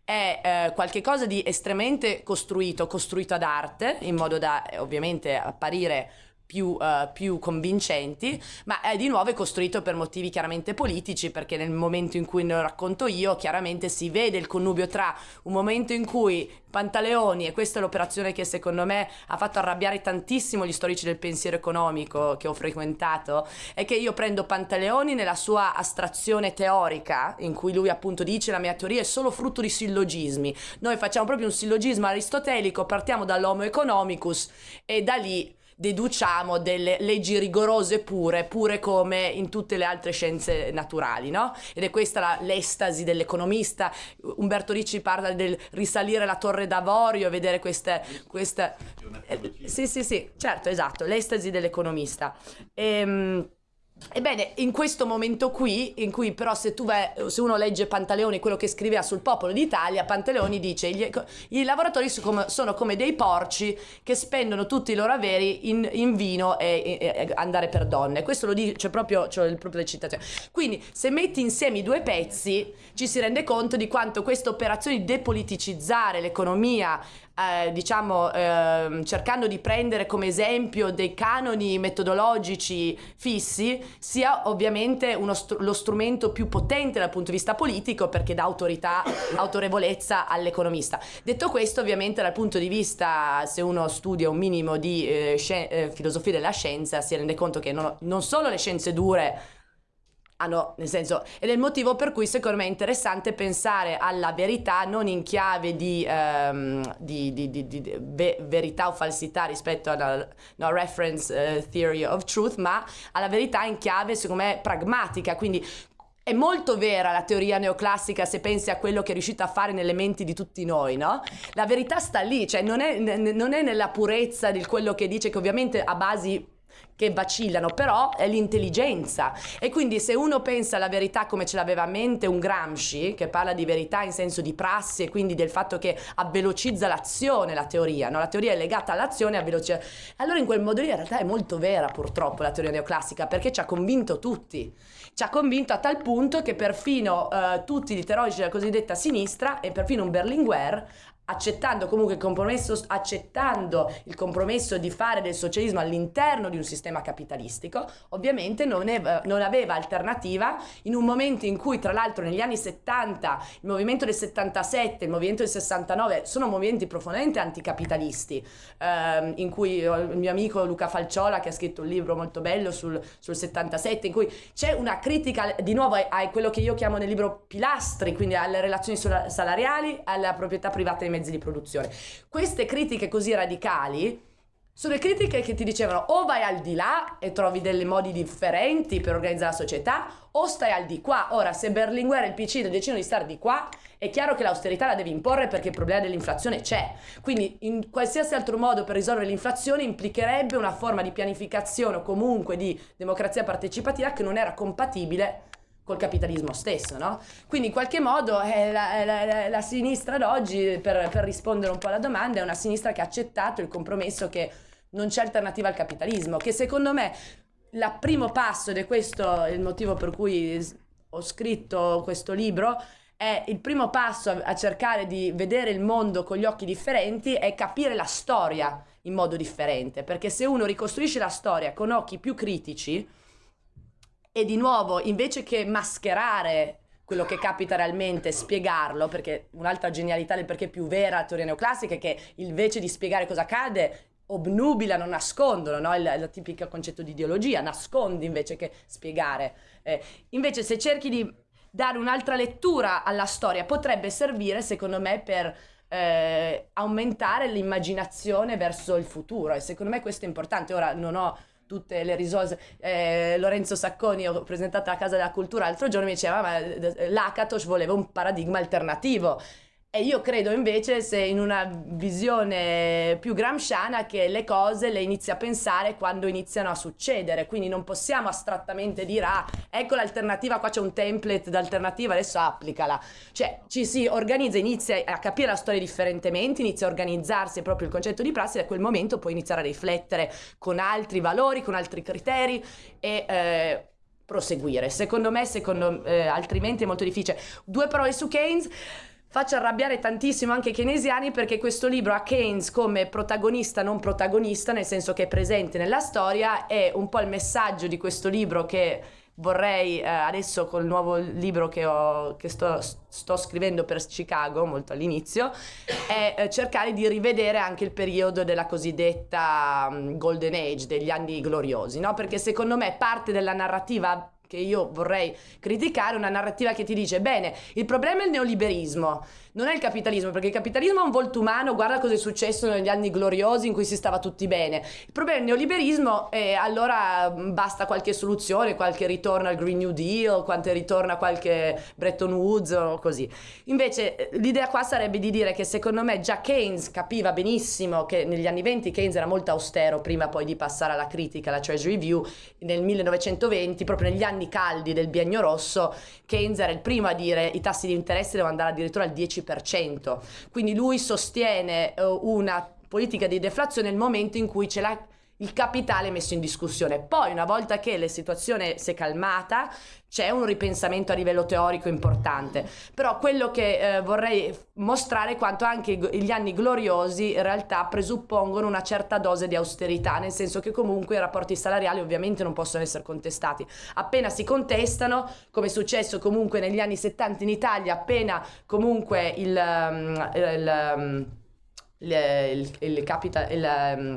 è eh, qualcosa di estremamente costruito, costruito ad arte, in modo da ovviamente apparire più, eh, più convincenti, ma è di nuovo costruito per motivi chiaramente politici, perché nel momento in cui ne racconto io, chiaramente si vede il connubio tra un momento in cui Pantaleoni, e questa è l'operazione che secondo me ha fatto arrabbiare tantissimo gli storici del pensiero economico che ho frequentato, è che io prendo Pantaleoni nella sua astrazione teorica, in cui lui appunto dice la mia teoria è solo frutto di sillogismi. Noi facciamo proprio un sillogismo aristotelico, partiamo dall'homo economicus e da lì deduciamo delle leggi rigorose pure, pure come in tutte le altre scienze naturali, no? Ed è questa la- l'estasi dell'economista. Umberto Ricci parla del risalire la torre d'avorio vedere queste... queste... eh, sì, sì, sì, certo, esatto, l'estasi dell'economista. Ehm, Ebbene, in questo momento qui, in cui però se vai, se uno legge Pantaleoni, quello che scriveva sul popolo d'Italia, Pantaleoni dice gli, i lavoratori sono come, dei porci che spendono tutti i loro averi in, in vino e, e- e andare per donne. Questo lo dice proprio, cioè, proprio le citazioni. Quindi se metti insieme i due pezzi ci si rende conto di quanto questa operazione di depoliticizzare l'economia eh, diciamo ehm, cercando di prendere come esempio dei canoni metodologici fissi sia ovviamente str- lo strumento più potente dal punto di vista politico perché dà autorità, autorevolezza all'economista. Detto questo ovviamente dal punto di vista se uno studia un minimo di eh, eh, filosofia della scienza si rende conto che non, non solo le scienze dure hanno, nel senso, ed è il motivo per cui secondo me è interessante pensare alla verità non in chiave di, ehm, di- di- di- ve- verità o falsità rispetto alla no, reference eh, theory of truth, ma alla verità in chiave, secondo me, pragmatica, quindi è molto vera la teoria neoclassica se pensi a quello che è riuscita a fare nelle menti di tutti noi, no? La verità sta lì, cioè non è, non è nella purezza di quello che dice che ovviamente ha basi che vacillano, però è l'intelligenza. E quindi se uno pensa alla verità come ce l'aveva a mente un Gramsci, che parla di verità in senso di prassi e quindi del fatto che avvelocizza l'azione, la teoria, no? la teoria è legata all'azione e avvelocizza. Allora in quel modo lì in realtà è molto vera purtroppo la teoria neoclassica, perché ci ha convinto tutti. Ci ha convinto a tal punto che perfino eh, tutti gli teorici della cosiddetta sinistra e perfino un Berlinguer accettando comunque il compromesso, accettando il compromesso di fare del socialismo all'interno di un sistema capitalistico, ovviamente non, è, non, aveva alternativa in un momento in cui tra l'altro negli anni 70 il movimento del 77, il movimento del 69 sono movimenti profondamente anticapitalisti, ehm, in cui il mio amico Luca Falciola che ha scritto un libro molto bello sul, sul 77, in cui c'è una critica di nuovo a, quello che io chiamo nel libro pilastri, quindi alle relazioni salariali, alla proprietà privata dei mezzi di produzione. Queste critiche così radicali sono le critiche che ti dicevano o vai al di là e trovi dei modi differenti per organizzare la società o stai al di qua. Ora, se Berlinguer e il PC decidono di stare di qua, è chiaro che l'austerità la devi imporre perché il problema dell'inflazione c'è. Quindi in qualsiasi altro modo per risolvere l'inflazione implicherebbe una forma di pianificazione o comunque di democrazia partecipativa che non era compatibile col capitalismo stesso, no? Quindi in qualche modo eh, la, la, la, sinistra d'oggi, per, per, rispondere un po' alla domanda, è una sinistra che ha accettato il compromesso che non c'è alternativa al capitalismo, che secondo me il primo passo, ed è questo il motivo per cui ho scritto questo libro, è il primo passo a, a cercare di vedere il mondo con gli occhi differenti, è capire la storia in modo differente, perché se uno ricostruisce la storia con occhi più critici, e di nuovo, invece che mascherare quello che capita realmente, spiegarlo, perché un'altra genialità del perché più vera la teoria neoclassica è che invece di spiegare cosa accade, obnubilano, nascondono, no? il, il tipico concetto di ideologia, nascondi invece che spiegare. Eh, invece se cerchi di dare un'altra lettura alla storia, potrebbe servire, secondo me, per eh, aumentare l'immaginazione verso il futuro e secondo me questo è importante. Ora non ho tutte le risorse. Eh, Lorenzo Sacconi, ho presentato a Casa della Cultura l'altro giorno, mi diceva ma eh, l'Akatos voleva un paradigma alternativo. E io credo invece se in una visione più gramsciana che le cose le inizi a pensare quando iniziano a succedere, quindi non possiamo astrattamente dire ah ecco l'alternativa, qua c'è un template d'alternativa, adesso applicala. Cioè ci si organizza, inizia a capire la storia differentemente, inizia a organizzarsi proprio il concetto di prassi e da quel momento puoi iniziare a riflettere con altri valori, con altri criteri e... Eh, proseguire. Secondo me, secondo, eh, altrimenti è molto difficile. Due parole su Keynes faccio arrabbiare tantissimo anche i keynesiani perché questo libro ha Keynes come protagonista non protagonista, nel senso che è presente nella storia, è un po' il messaggio di questo libro che vorrei eh, adesso col nuovo libro che, ho, che sto, sto, scrivendo per Chicago, molto all'inizio, è eh, cercare di rivedere anche il periodo della cosiddetta um, Golden Age, degli anni gloriosi, no? perché secondo me parte della narrativa che io vorrei criticare, una narrativa che ti dice, bene, il problema è il neoliberismo, non è il capitalismo, perché il capitalismo ha un volto umano, guarda cosa è successo negli anni gloriosi in cui si stava tutti bene. Il problema è il neoliberismo e allora mm, basta qualche soluzione, qualche ritorno al Green New Deal, qualche ritorno a qualche Bretton Woods o così. Invece eh, l'idea qua sarebbe di dire che secondo me già Keynes capiva benissimo che negli anni 20 Keynes era molto austero prima poi di passare alla critica, alla Treasury Review, nel 1920, proprio negli anni caldi del biennio rosso, Keynes era il primo a dire i tassi di interesse devono andare addirittura al 10% 10%. Quindi lui sostiene uh, una politica di deflazione nel momento in cui ce l'ha il capitale messo in discussione. Poi, una volta che la situazione si è calmata, c'è un ripensamento a livello teorico importante. Però quello che eh, vorrei mostrare è quanto anche gli anni gloriosi in realtà presuppongono una certa dose di austerità, nel senso che comunque i rapporti salariali ovviamente non possono essere contestati. Appena si contestano, come è successo comunque negli anni 70 in Italia, appena comunque il, um, il, um, il, il, il capital... Il, um,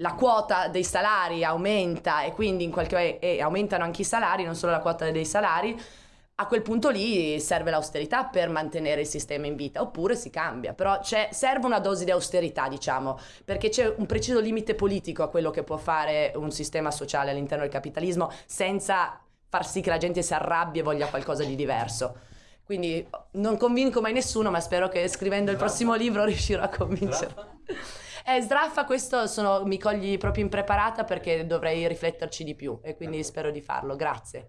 la quota dei salari aumenta e quindi in qualche modo e aumentano anche i salari, non solo la quota dei salari, a quel punto lì serve l'austerità per mantenere il sistema in vita, oppure si cambia, però serve una dose di austerità, diciamo, perché c'è un preciso limite politico a quello che può fare un sistema sociale all'interno del capitalismo senza far sì che la gente si arrabbia e voglia qualcosa di diverso. Quindi non convinco mai nessuno, ma spero che scrivendo il prossimo libro riuscirò a convincere. Eh, Sraffa, questo sono, mi cogli proprio impreparata perché dovrei rifletterci di più e quindi spero di farlo. Grazie.